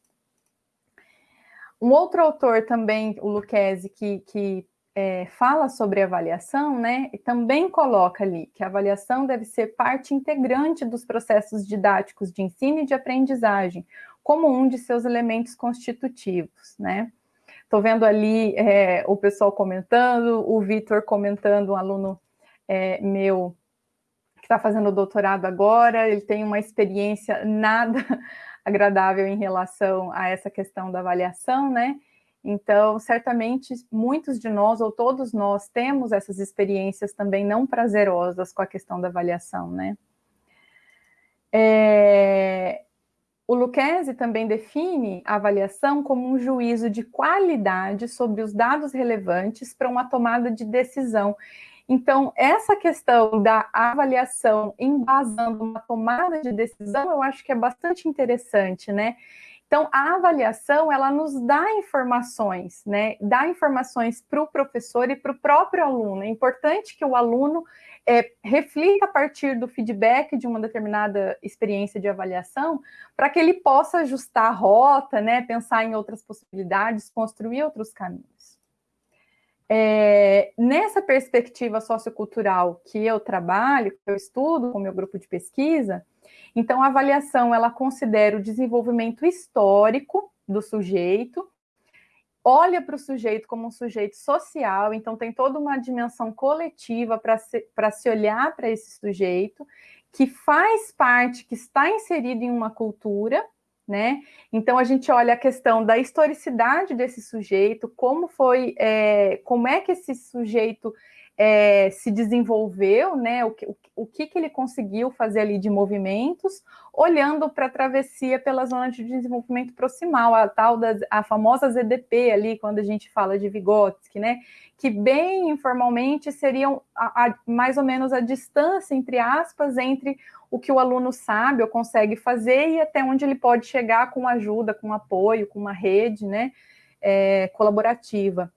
Um outro autor também, o Lucchesi, que, que é, fala sobre avaliação, né, também coloca ali que a avaliação deve ser parte integrante dos processos didáticos de ensino e de aprendizagem, como um de seus elementos constitutivos, né. Estou vendo ali é, o pessoal comentando, o Vitor comentando, um aluno é, meu que está fazendo doutorado agora, ele tem uma experiência nada agradável em relação a essa questão da avaliação, né? Então, certamente, muitos de nós, ou todos nós, temos essas experiências também não prazerosas com a questão da avaliação, né? É... O Lucchesi também define a avaliação como um juízo de qualidade sobre os dados relevantes para uma tomada de decisão. Então, essa questão da avaliação embasando uma tomada de decisão, eu acho que é bastante interessante, né? Então, a avaliação, ela nos dá informações, né? Dá informações para o professor e para o próprio aluno. É importante que o aluno é, reflita a partir do feedback de uma determinada experiência de avaliação, para que ele possa ajustar a rota, né? Pensar em outras possibilidades, construir outros caminhos. É, nessa perspectiva sociocultural que eu trabalho, que eu estudo com o meu grupo de pesquisa, então, a avaliação, ela considera o desenvolvimento histórico do sujeito, olha para o sujeito como um sujeito social, então tem toda uma dimensão coletiva para se, se olhar para esse sujeito, que faz parte, que está inserido em uma cultura, né? Então a gente olha a questão da historicidade desse sujeito, como foi, é, como é que esse sujeito é, se desenvolveu, né? O, o, o que, que ele conseguiu fazer ali de movimentos, olhando para a travessia pela zona de desenvolvimento proximal, a tal da a famosa ZDP ali, quando a gente fala de Vygotsky, né? Que bem informalmente seriam a, a, mais ou menos a distância, entre aspas, entre o que o aluno sabe ou consegue fazer e até onde ele pode chegar com ajuda, com apoio, com uma rede, né? É, colaborativa.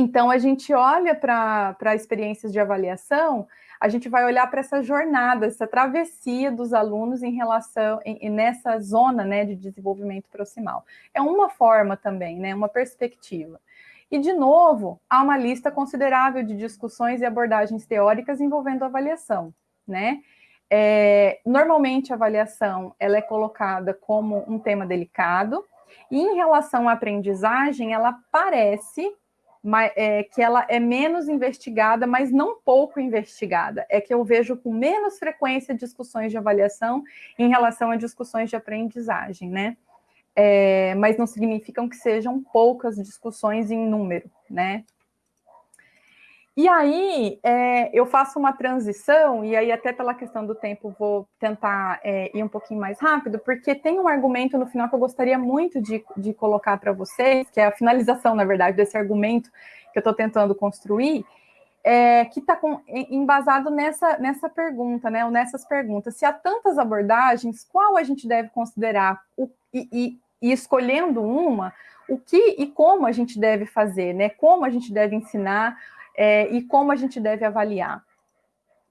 Então, a gente olha para experiências de avaliação, a gente vai olhar para essa jornada, essa travessia dos alunos em relação, em, nessa zona né, de desenvolvimento proximal. É uma forma também, né, uma perspectiva. E, de novo, há uma lista considerável de discussões e abordagens teóricas envolvendo avaliação, né? É, normalmente, a avaliação ela é colocada como um tema delicado, e em relação à aprendizagem, ela parece é, que ela é menos investigada, mas não pouco investigada. É que eu vejo com menos frequência discussões de avaliação em relação a discussões de aprendizagem, né? É, mas não significam que sejam poucas discussões em número, né? E aí, é, eu faço uma transição, e aí até pela questão do tempo vou tentar é, ir um pouquinho mais rápido, porque tem um argumento no final que eu gostaria muito de, de colocar para vocês, que é a finalização, na verdade, desse argumento que eu estou tentando construir, é, que está embasado nessa, nessa pergunta, né, ou nessas perguntas. Se há tantas abordagens, qual a gente deve considerar? O, e, e, e escolhendo uma, o que e como a gente deve fazer, né? Como a gente deve ensinar, é, e como a gente deve avaliar,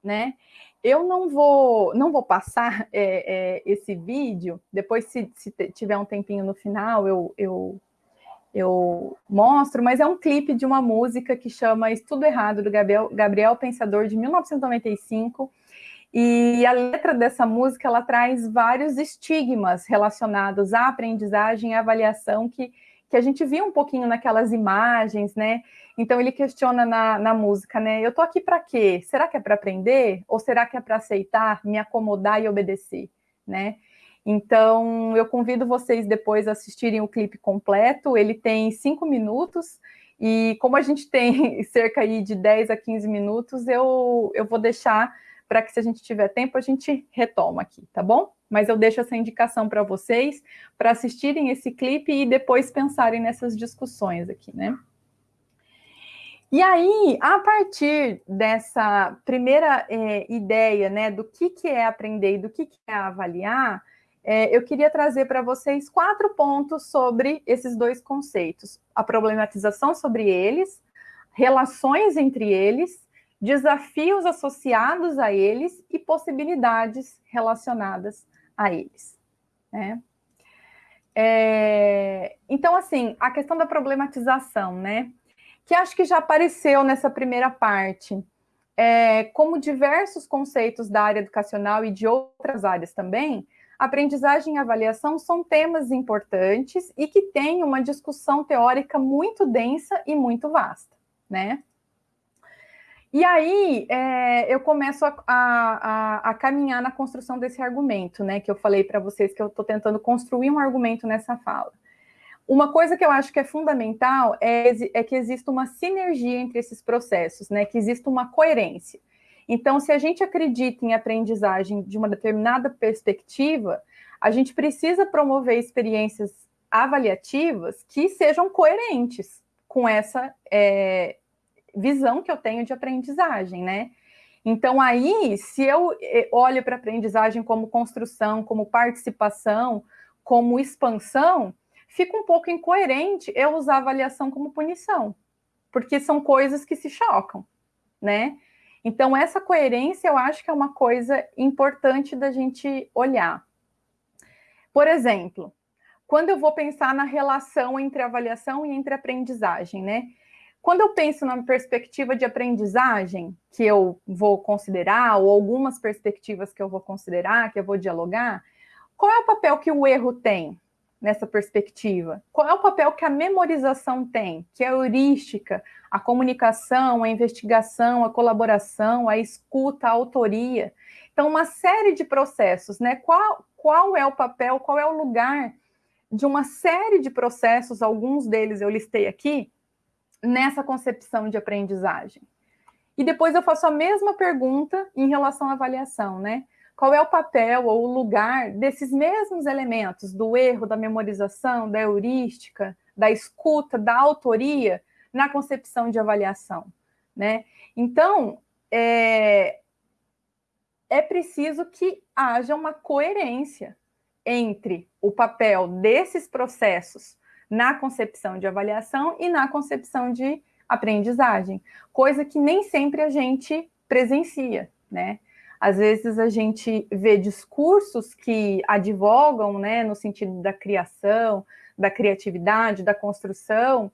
né? Eu não vou, não vou passar é, é, esse vídeo, depois se, se, tiver um tempinho no final eu, eu, eu mostro, mas é um clipe de uma música que chama Estudo Errado, do Gabriel, Gabriel Pensador, de 1995, e a letra dessa música, ela traz vários estigmas relacionados à aprendizagem e avaliação que, que a gente viu um pouquinho naquelas imagens, né? Então ele questiona na, na música, né? Eu tô aqui para quê? Será que é para aprender? Ou será que é para aceitar, me acomodar e obedecer, né? Então eu convido vocês depois a assistirem o clipe completo. Ele tem cinco minutos e como a gente tem cerca aí de 10 a 15 minutos, eu, eu vou deixar para que se a gente tiver tempo a gente retoma aqui, tá bom? Mas eu deixo essa indicação para vocês para assistirem esse clipe e depois pensarem nessas discussões aqui, né? E aí, a partir dessa primeira é, ideia né, do que, que é aprender e do que, que é avaliar, é, eu queria trazer para vocês quatro pontos sobre esses dois conceitos: a problematização sobre eles, relações entre eles, desafios associados a eles e possibilidades relacionadas a eles. Né? É, então, assim, a questão da problematização, né? Que acho que já apareceu nessa primeira parte. É, como diversos conceitos da área educacional e de outras áreas também, aprendizagem e avaliação são temas importantes e que têm uma discussão teórica muito densa e muito vasta, né? E aí é, eu começo a, a, a, caminhar na construção desse argumento, né? Que eu falei para vocês que eu estou tentando construir um argumento nessa fala. Uma coisa que eu acho que é fundamental é, é que exista uma sinergia entre esses processos, né? Que exista uma coerência. Então, se a gente acredita em aprendizagem de uma determinada perspectiva, a gente precisa promover experiências avaliativas que sejam coerentes com essa é, visão que eu tenho de aprendizagem, né? Então, aí, se eu é, olho para a aprendizagem como construção, como participação, como expansão, fica um pouco incoerente eu usar avaliação como punição, porque são coisas que se chocam, né? Então, essa coerência eu acho que é uma coisa importante da gente olhar. Por exemplo, quando eu vou pensar na relação entre avaliação e entre aprendizagem, né? Quando eu penso na perspectiva de aprendizagem que eu vou considerar, ou algumas perspectivas que eu vou considerar, que eu vou dialogar, qual é o papel que o erro tem? Nessa perspectiva? Qual é o papel que a memorização tem, que é a heurística, a comunicação, a investigação, a colaboração, a escuta, a autoria? Então, uma série de processos, né? Qual, qual é o papel, qual é o lugar de uma série de processos, alguns deles eu listei aqui, nessa concepção de aprendizagem? E depois eu faço a mesma pergunta em relação à avaliação, né? Qual é o papel ou o lugar desses mesmos elementos, do erro, da memorização, da heurística, da escuta, da autoria, na concepção de avaliação, né? Então, é, é preciso que haja uma coerência entre o papel desses processos na concepção de avaliação e na concepção de aprendizagem, coisa que nem sempre a gente presencia, né? Às vezes a gente vê discursos que advogam, né, no sentido da criação, da criatividade, da construção,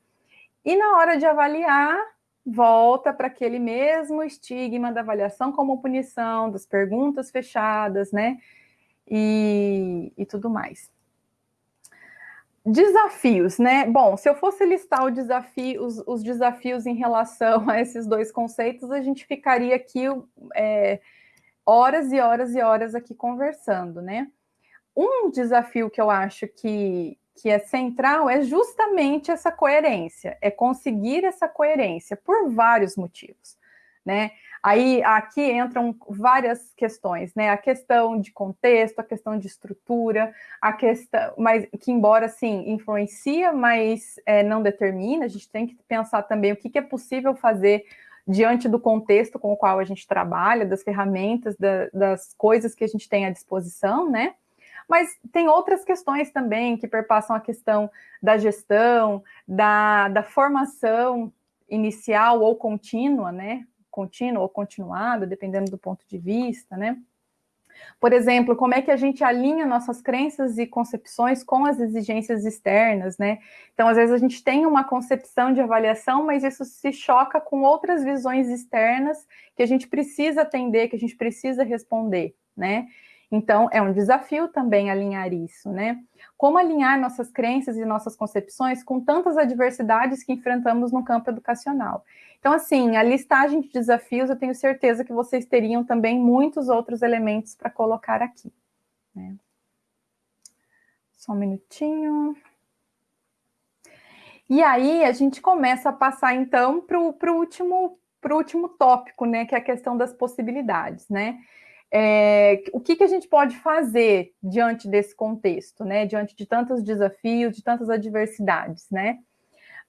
e na hora de avaliar, volta para aquele mesmo estigma da avaliação como punição, das perguntas fechadas, né, e, e tudo mais. Desafios, né? Bom, se eu fosse listar desafio, os, os, desafios em relação a esses dois conceitos, a gente ficaria aqui é, horas e horas e horas aqui conversando, né? Um desafio que eu acho que, que é central é justamente essa coerência, é conseguir essa coerência por vários motivos, né? Aí aqui entram várias questões, né? A questão de contexto, a questão de estrutura, a questão, mas que embora sim influencia, mas é, não determina, a gente tem que pensar também o que, que é possível fazer diante do contexto com o qual a gente trabalha, das ferramentas, da, das coisas que a gente tem à disposição, né? Mas tem outras questões também que perpassam a questão da gestão, da, da formação inicial ou contínua, né? contínua ou continuada, dependendo do ponto de vista, né? Por exemplo, como é que a gente alinha nossas crenças e concepções com as exigências externas, né? Então, às vezes a gente tem uma concepção de avaliação, mas isso se choca com outras visões externas que a gente precisa atender, que a gente precisa responder, né? Então, é um desafio também alinhar isso, né? Como alinhar nossas crenças e nossas concepções com tantas adversidades que enfrentamos no campo educacional. Então, assim, a listagem de desafios, eu tenho certeza que vocês teriam também muitos outros elementos para colocar aqui. Né? Só um minutinho. E aí, a gente começa a passar, então, para o último, último tópico, né? Que é a questão das possibilidades, né? É, o que, que a gente pode fazer diante desse contexto, né? Diante de tantos desafios, de tantas adversidades, né?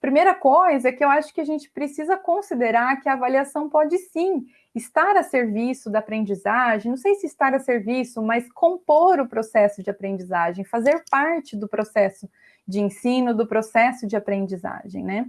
Primeira coisa é que eu acho que a gente precisa considerar que a avaliação pode sim estar a serviço da aprendizagem, não sei se estar a serviço, mas compor o processo de aprendizagem, fazer parte do processo de ensino, do processo de aprendizagem, né?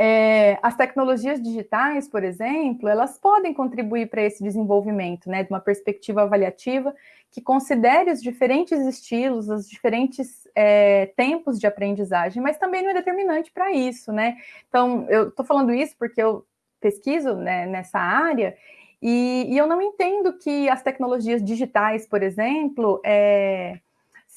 É, as tecnologias digitais, por exemplo, elas podem contribuir para esse desenvolvimento, né, de uma perspectiva avaliativa que considere os diferentes estilos, os diferentes é, tempos de aprendizagem, mas também não é determinante para isso, né? Então, eu estou falando isso porque eu pesquiso né, nessa área e, e, eu não entendo que as tecnologias digitais, por exemplo, é,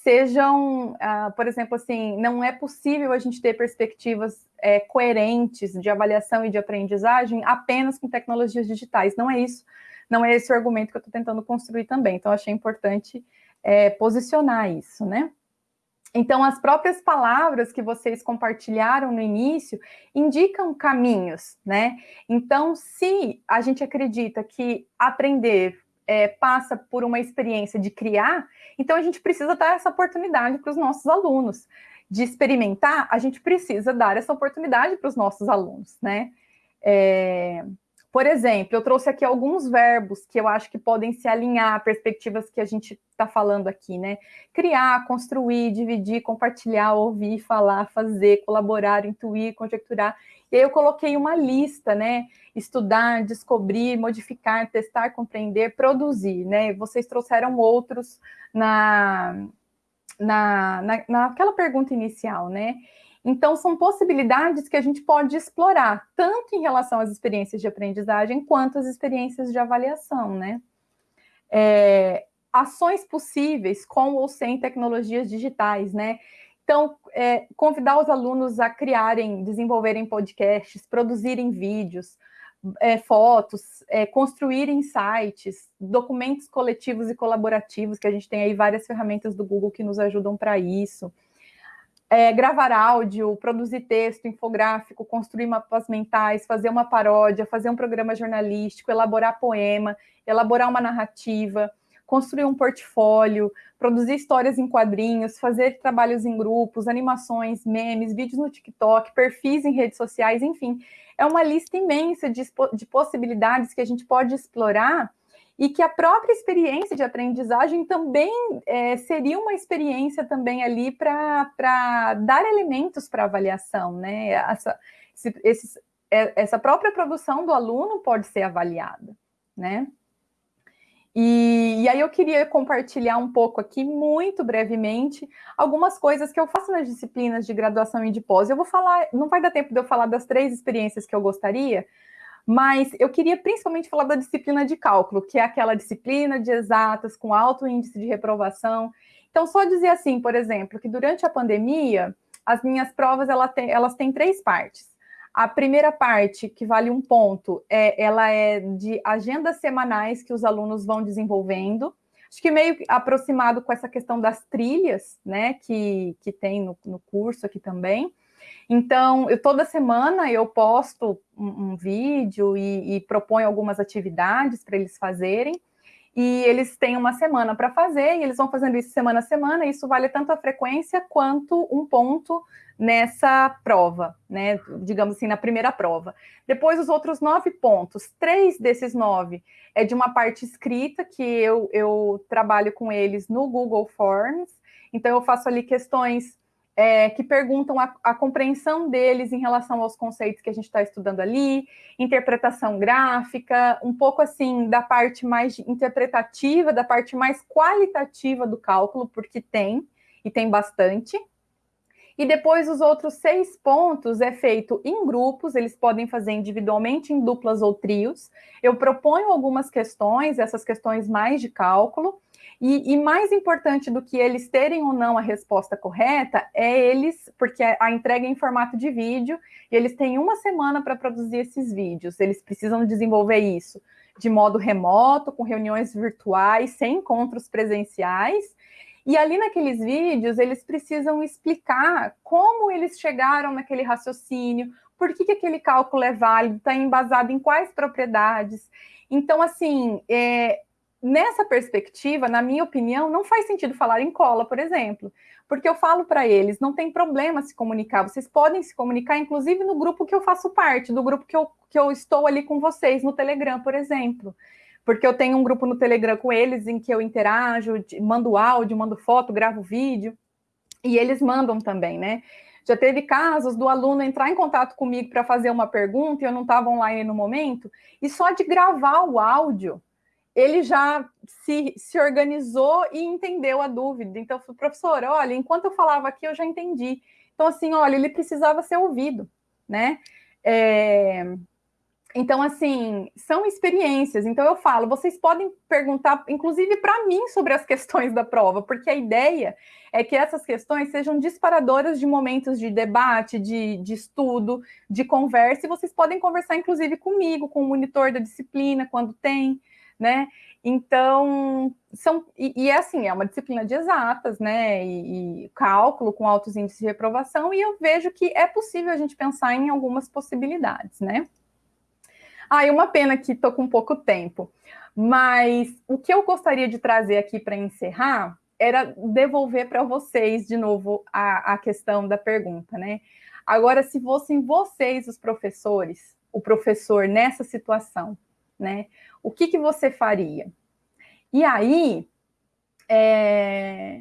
sejam, uh, por exemplo, assim, não é possível a gente ter perspectivas é, coerentes de avaliação e de aprendizagem apenas com tecnologias digitais. Não é isso, não é esse o argumento que eu estou tentando construir também. Então, achei importante é, posicionar isso, né? Então, as próprias palavras que vocês compartilharam no início indicam caminhos, né? Então, se a gente acredita que aprender é, passa por uma experiência de criar, então a gente precisa dar essa oportunidade para os nossos alunos. De experimentar, a gente precisa dar essa oportunidade para os nossos alunos, né? É, por exemplo, eu trouxe aqui alguns verbos que eu acho que podem se alinhar a perspectivas que a gente está falando aqui, né? Criar, construir, dividir, compartilhar, ouvir, falar, fazer, colaborar, intuir, conjecturar. E aí eu coloquei uma lista, né? Estudar, descobrir, modificar, testar, compreender, produzir, né? Vocês trouxeram outros na, na, na, naquela pergunta inicial, né? Então, são possibilidades que a gente pode explorar, tanto em relação às experiências de aprendizagem, quanto às experiências de avaliação, né? É, ações possíveis com ou sem tecnologias digitais, né? Então, é, convidar os alunos a criarem, desenvolverem podcasts, produzirem vídeos, é, fotos, é, construírem sites, documentos coletivos e colaborativos, que a gente tem aí várias ferramentas do Google que nos ajudam para isso. É, gravar áudio, produzir texto, infográfico, construir mapas mentais, fazer uma paródia, fazer um programa jornalístico, elaborar poema, elaborar uma narrativa, construir um portfólio, produzir histórias em quadrinhos, fazer trabalhos em grupos, animações, memes, vídeos no TikTok, perfis em redes sociais, enfim. É uma lista imensa de, de possibilidades que a gente pode explorar e que a própria experiência de aprendizagem também é, seria uma experiência também ali para dar elementos para avaliação, né? Essa, é, essa própria produção do aluno pode ser avaliada, né? E, e, aí eu queria compartilhar um pouco aqui, muito brevemente, algumas coisas que eu faço nas disciplinas de graduação e de pós. Eu vou falar, não vai dar tempo de eu falar das três experiências que eu gostaria, mas eu queria principalmente falar da disciplina de cálculo, que é aquela disciplina de exatas com alto índice de reprovação. Então, só dizer assim, por exemplo, que durante a pandemia, as minhas provas elas têm, elas têm três partes. A primeira parte, que vale um ponto, é, ela é de agendas semanais que os alunos vão desenvolvendo. Acho que meio aproximado com essa questão das trilhas, né, que, que tem no, no curso aqui também. Então, eu, toda semana eu posto um, um vídeo e, e proponho algumas atividades para eles fazerem e eles têm uma semana para fazer, e eles vão fazendo isso semana a semana, e isso vale tanto a frequência quanto um ponto nessa prova, né? Digamos assim, na primeira prova. Depois, os outros nove pontos, três desses nove é de uma parte escrita, que eu, eu trabalho com eles no Google Forms, então eu faço ali questões é, que perguntam a, a, compreensão deles em relação aos conceitos que a gente está estudando ali, interpretação gráfica, um pouco assim da parte mais interpretativa, da parte mais qualitativa do cálculo, porque tem, e tem bastante. E depois os outros seis pontos é feito em grupos, eles podem fazer individualmente, em duplas ou trios. Eu proponho algumas questões, essas questões mais de cálculo, e, e, mais importante do que eles terem ou não a resposta correta é eles, porque a entrega é em formato de vídeo, e eles têm uma semana para produzir esses vídeos. Eles precisam desenvolver isso de modo remoto, com reuniões virtuais, sem encontros presenciais. E ali naqueles vídeos, eles precisam explicar como eles chegaram naquele raciocínio, por que, que aquele cálculo é válido, está embasado em quais propriedades. Então, assim, é, nessa perspectiva, na minha opinião, não faz sentido falar em cola, por exemplo, porque eu falo para eles, não tem problema se comunicar, vocês podem se comunicar, inclusive no grupo que eu faço parte, do grupo que eu, que eu estou ali com vocês, no Telegram, por exemplo. Porque eu tenho um grupo no Telegram com eles em que eu interajo, mando áudio, mando foto, gravo vídeo, e eles mandam também, né? Já teve casos do aluno entrar em contato comigo para fazer uma pergunta e eu não estava online no momento, e só de gravar o áudio, ele já se, se organizou e entendeu a dúvida. Então, professor, olha, enquanto eu falava aqui, eu já entendi. Então, assim, olha, ele precisava ser ouvido, né? É... Então, assim, são experiências. Então, eu falo, vocês podem perguntar, inclusive para mim, sobre as questões da prova, porque a ideia é que essas questões sejam disparadoras de momentos de debate, de, de estudo, de conversa, e vocês podem conversar, inclusive, comigo, com o monitor da disciplina, quando tem né? Então, são, e, e, é assim, é uma disciplina de exatas, né? E, e, cálculo com altos índices de reprovação, e eu vejo que é possível a gente pensar em algumas possibilidades, né? Ah, e uma pena que estou com pouco tempo, mas o que eu gostaria de trazer aqui para encerrar era devolver para vocês de novo a, a questão da pergunta, né? Agora, se fossem vocês os professores, o professor nessa situação, né? O que, que você faria? E aí, é,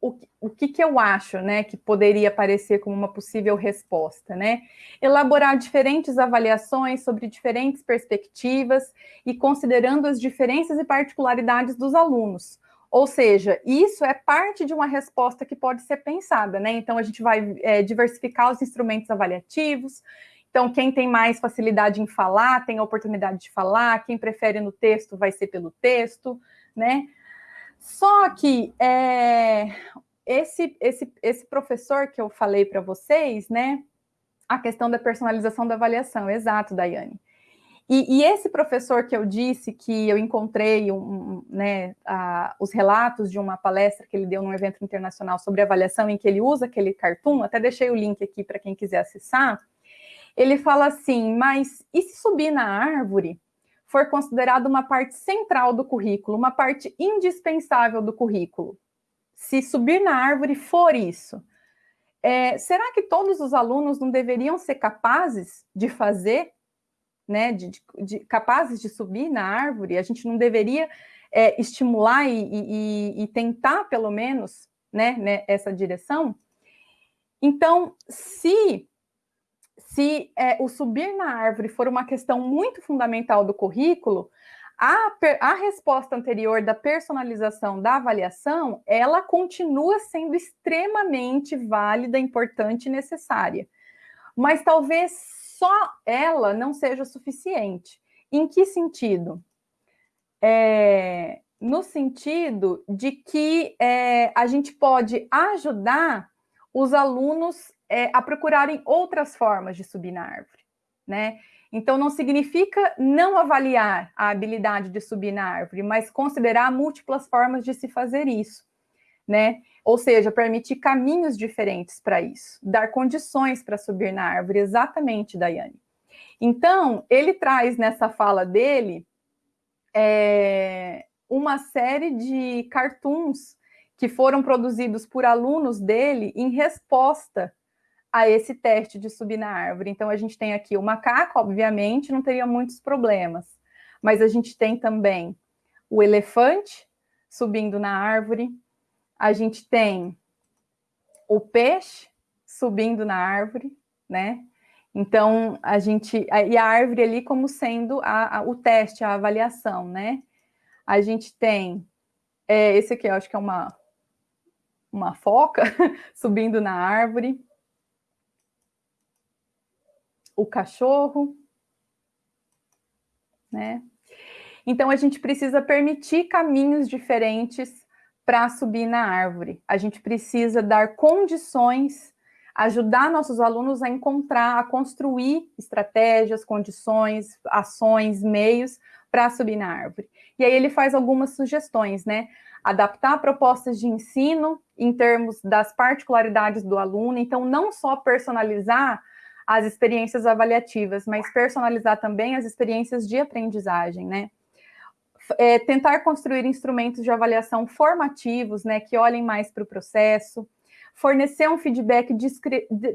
o, o que, que eu acho né, que poderia aparecer como uma possível resposta? Né? Elaborar diferentes avaliações sobre diferentes perspectivas e considerando as diferenças e particularidades dos alunos. Ou seja, isso é parte de uma resposta que pode ser pensada, né? Então, a gente vai é, diversificar os instrumentos avaliativos, então, quem tem mais facilidade em falar, tem a oportunidade de falar, quem prefere no texto vai ser pelo texto, né? Só que é, esse, esse, esse professor que eu falei para vocês, né? A questão da personalização da avaliação, exato, Daiane. E, e, esse professor que eu disse que eu encontrei um, um, né, a, os relatos de uma palestra que ele deu num evento internacional sobre avaliação, em que ele usa aquele cartoon, até deixei o link aqui para quem quiser acessar. Ele fala assim: mas e se subir na árvore for considerado uma parte central do currículo, uma parte indispensável do currículo? Se subir na árvore for isso, é, será que todos os alunos não deveriam ser capazes de fazer né, de, de, capazes de subir na árvore, a gente não deveria é, estimular e, e, e, tentar, pelo menos, né, né, essa direção? Então, se, se é, o subir na árvore for uma questão muito fundamental do currículo, a, a resposta anterior da personalização da avaliação, ela continua sendo extremamente válida, importante e necessária. Mas talvez só ela não seja suficiente. Em que sentido? É, no sentido de que é, a gente pode ajudar os alunos é, a procurarem outras formas de subir na árvore, né? Então, não significa não avaliar a habilidade de subir na árvore, mas considerar múltiplas formas de se fazer isso, né? Ou seja, permitir caminhos diferentes para isso, dar condições para subir na árvore, exatamente, Daiane. Então, ele traz nessa fala dele é, uma série de cartoons que foram produzidos por alunos dele em resposta a esse teste de subir na árvore. Então, a gente tem aqui o macaco, obviamente, não teria muitos problemas, mas a gente tem também o elefante subindo na árvore, a gente tem o peixe subindo na árvore, né? Então, a gente. E a árvore ali como sendo a, a, o teste, a avaliação, né? A gente tem. É, esse aqui eu acho que é uma, uma foca subindo na árvore. O cachorro, né? Então, a gente precisa permitir caminhos diferentes para subir na árvore. A gente precisa dar condições, ajudar nossos alunos a encontrar, a construir estratégias, condições, ações, meios para subir na árvore. E aí ele faz algumas sugestões, né? Adaptar propostas de ensino em termos das particularidades do aluno, então não só personalizar as experiências avaliativas, mas personalizar também as experiências de aprendizagem, né? é, tentar construir instrumentos de avaliação formativos, né, que olhem mais para o processo, fornecer um feedback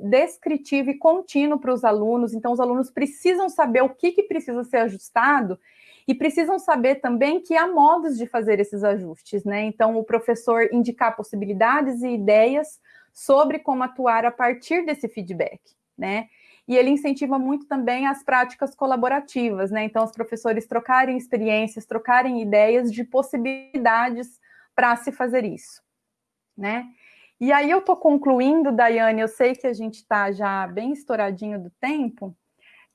descritivo e contínuo para os alunos. Então, os alunos precisam saber o que, que precisa ser ajustado e precisam saber também que há modos de fazer esses ajustes, né? Então, o professor indicar possibilidades e ideias sobre como atuar a partir desse feedback, né? E ele incentiva muito também as práticas colaborativas, né? Então, os professores trocarem experiências, trocarem ideias de possibilidades para se fazer isso, né? E aí eu estou concluindo, Daiane, eu sei que a gente está já bem estouradinho do tempo,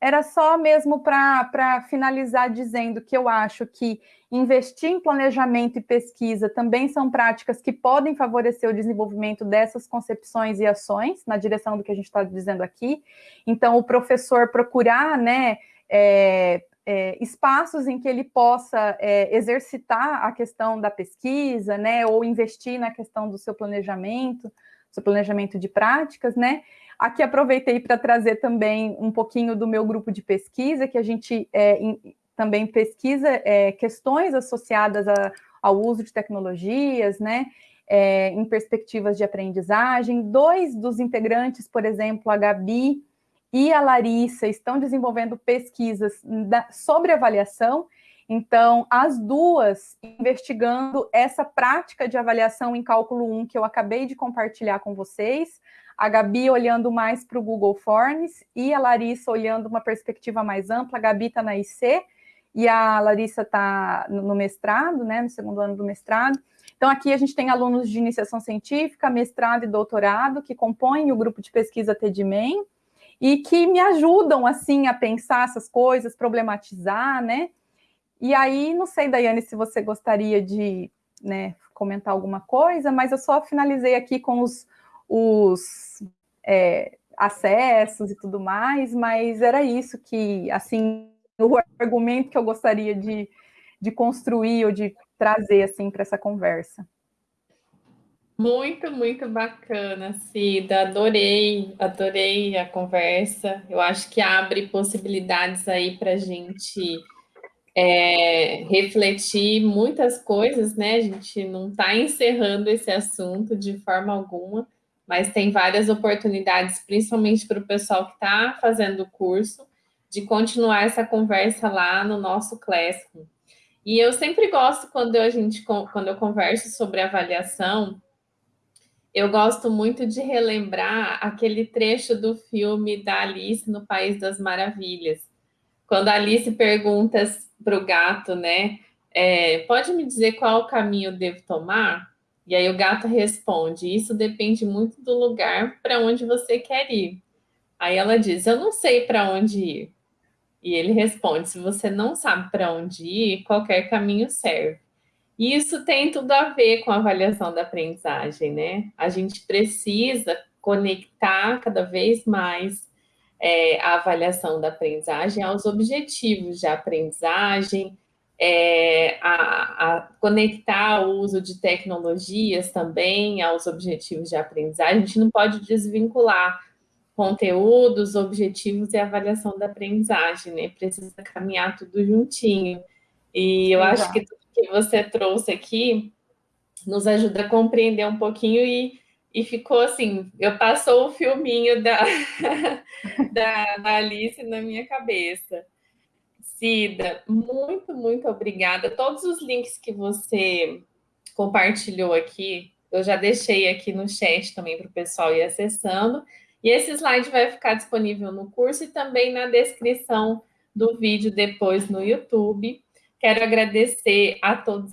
era só mesmo para finalizar dizendo que eu acho que investir em planejamento e pesquisa também são práticas que podem favorecer o desenvolvimento dessas concepções e ações, na direção do que a gente está dizendo aqui. Então, o professor procurar, né, é, é, espaços em que ele possa é, exercitar a questão da pesquisa, né, ou investir na questão do seu planejamento, seu planejamento de práticas, né, Aqui aproveitei para trazer também um pouquinho do meu grupo de pesquisa, que a gente é, também pesquisa é, questões associadas a, ao uso de tecnologias, né? É, em perspectivas de aprendizagem. Dois dos integrantes, por exemplo, a Gabi e a Larissa, estão desenvolvendo pesquisas da, sobre avaliação. Então, as duas investigando essa prática de avaliação em cálculo 1 que eu acabei de compartilhar com vocês, a Gabi olhando mais para o Google Forms e a Larissa olhando uma perspectiva mais ampla. A Gabi está na IC e a Larissa está no mestrado, né, no segundo ano do mestrado. Então, aqui a gente tem alunos de iniciação científica, mestrado e doutorado, que compõem o grupo de pesquisa TEDMEN e que me ajudam, assim, a pensar essas coisas, problematizar, né? E aí, não sei, Daiane, se você gostaria de né, comentar alguma coisa, mas eu só finalizei aqui com os, os é, acessos e tudo mais, mas era isso que, assim, o argumento que eu gostaria de, de construir ou de trazer, assim, para essa conversa. Muito, muito bacana, Cida. Adorei, adorei a conversa. Eu acho que abre possibilidades aí para a gente é, refletir muitas coisas, né? A gente não está encerrando esse assunto de forma alguma, mas tem várias oportunidades, principalmente para o pessoal que está fazendo o curso, de continuar essa conversa lá no nosso Classroom. E eu sempre gosto quando a gente quando eu converso sobre avaliação, eu gosto muito de relembrar aquele trecho do filme da Alice no País das Maravilhas, quando a Alice pergunta para o gato, né? É, pode me dizer qual caminho eu devo tomar? E aí o gato responde: Isso depende muito do lugar para onde você quer ir. Aí ela diz: Eu não sei para onde ir. E ele responde: Se você não sabe para onde ir, qualquer caminho serve. E isso tem tudo a ver com a avaliação da aprendizagem, né? A gente precisa conectar cada vez mais é, a avaliação da aprendizagem aos objetivos de aprendizagem, é, a, a, conectar o uso de tecnologias também aos objetivos de aprendizagem. A gente não pode desvincular conteúdos, objetivos e avaliação da aprendizagem, né? Precisa caminhar tudo juntinho. E eu Exato. acho que tudo que você trouxe aqui nos ajuda a compreender um pouquinho e e ficou assim, eu passou o filminho da, da, da Alice na minha cabeça. Cida, muito, muito obrigada. Todos os links que você compartilhou aqui, eu já deixei aqui no chat também para o pessoal ir acessando. E esse slide vai ficar disponível no curso e também na descrição do vídeo depois no YouTube. Quero agradecer a todos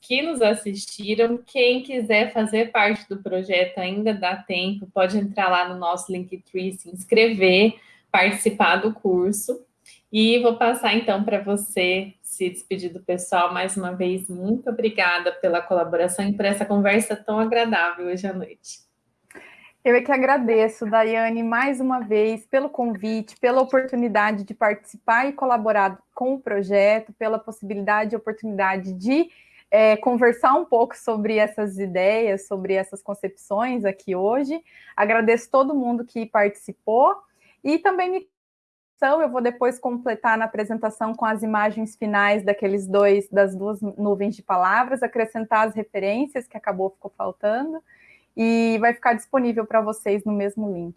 que nos assistiram. Quem quiser fazer parte do projeto ainda dá tempo, pode entrar lá no nosso Linktree, se inscrever, participar do curso. E vou passar então para você se despedir do pessoal. Mais uma vez, muito obrigada pela colaboração e por essa conversa tão agradável hoje à noite. Eu é que agradeço, Daiane, mais uma vez, pelo convite, pela oportunidade de participar e colaborar com o projeto, pela possibilidade e oportunidade de é, conversar um pouco sobre essas ideias, sobre essas concepções aqui hoje. Agradeço todo mundo que participou e também me eu vou depois completar na apresentação com as imagens finais daqueles dois, das duas nuvens de palavras, acrescentar as referências que acabou ficou faltando e vai ficar disponível para vocês no mesmo link.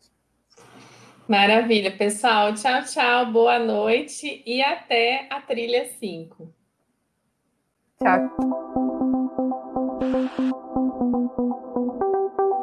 Maravilha, pessoal. Tchau, tchau, boa noite e até a trilha 5. Tchau.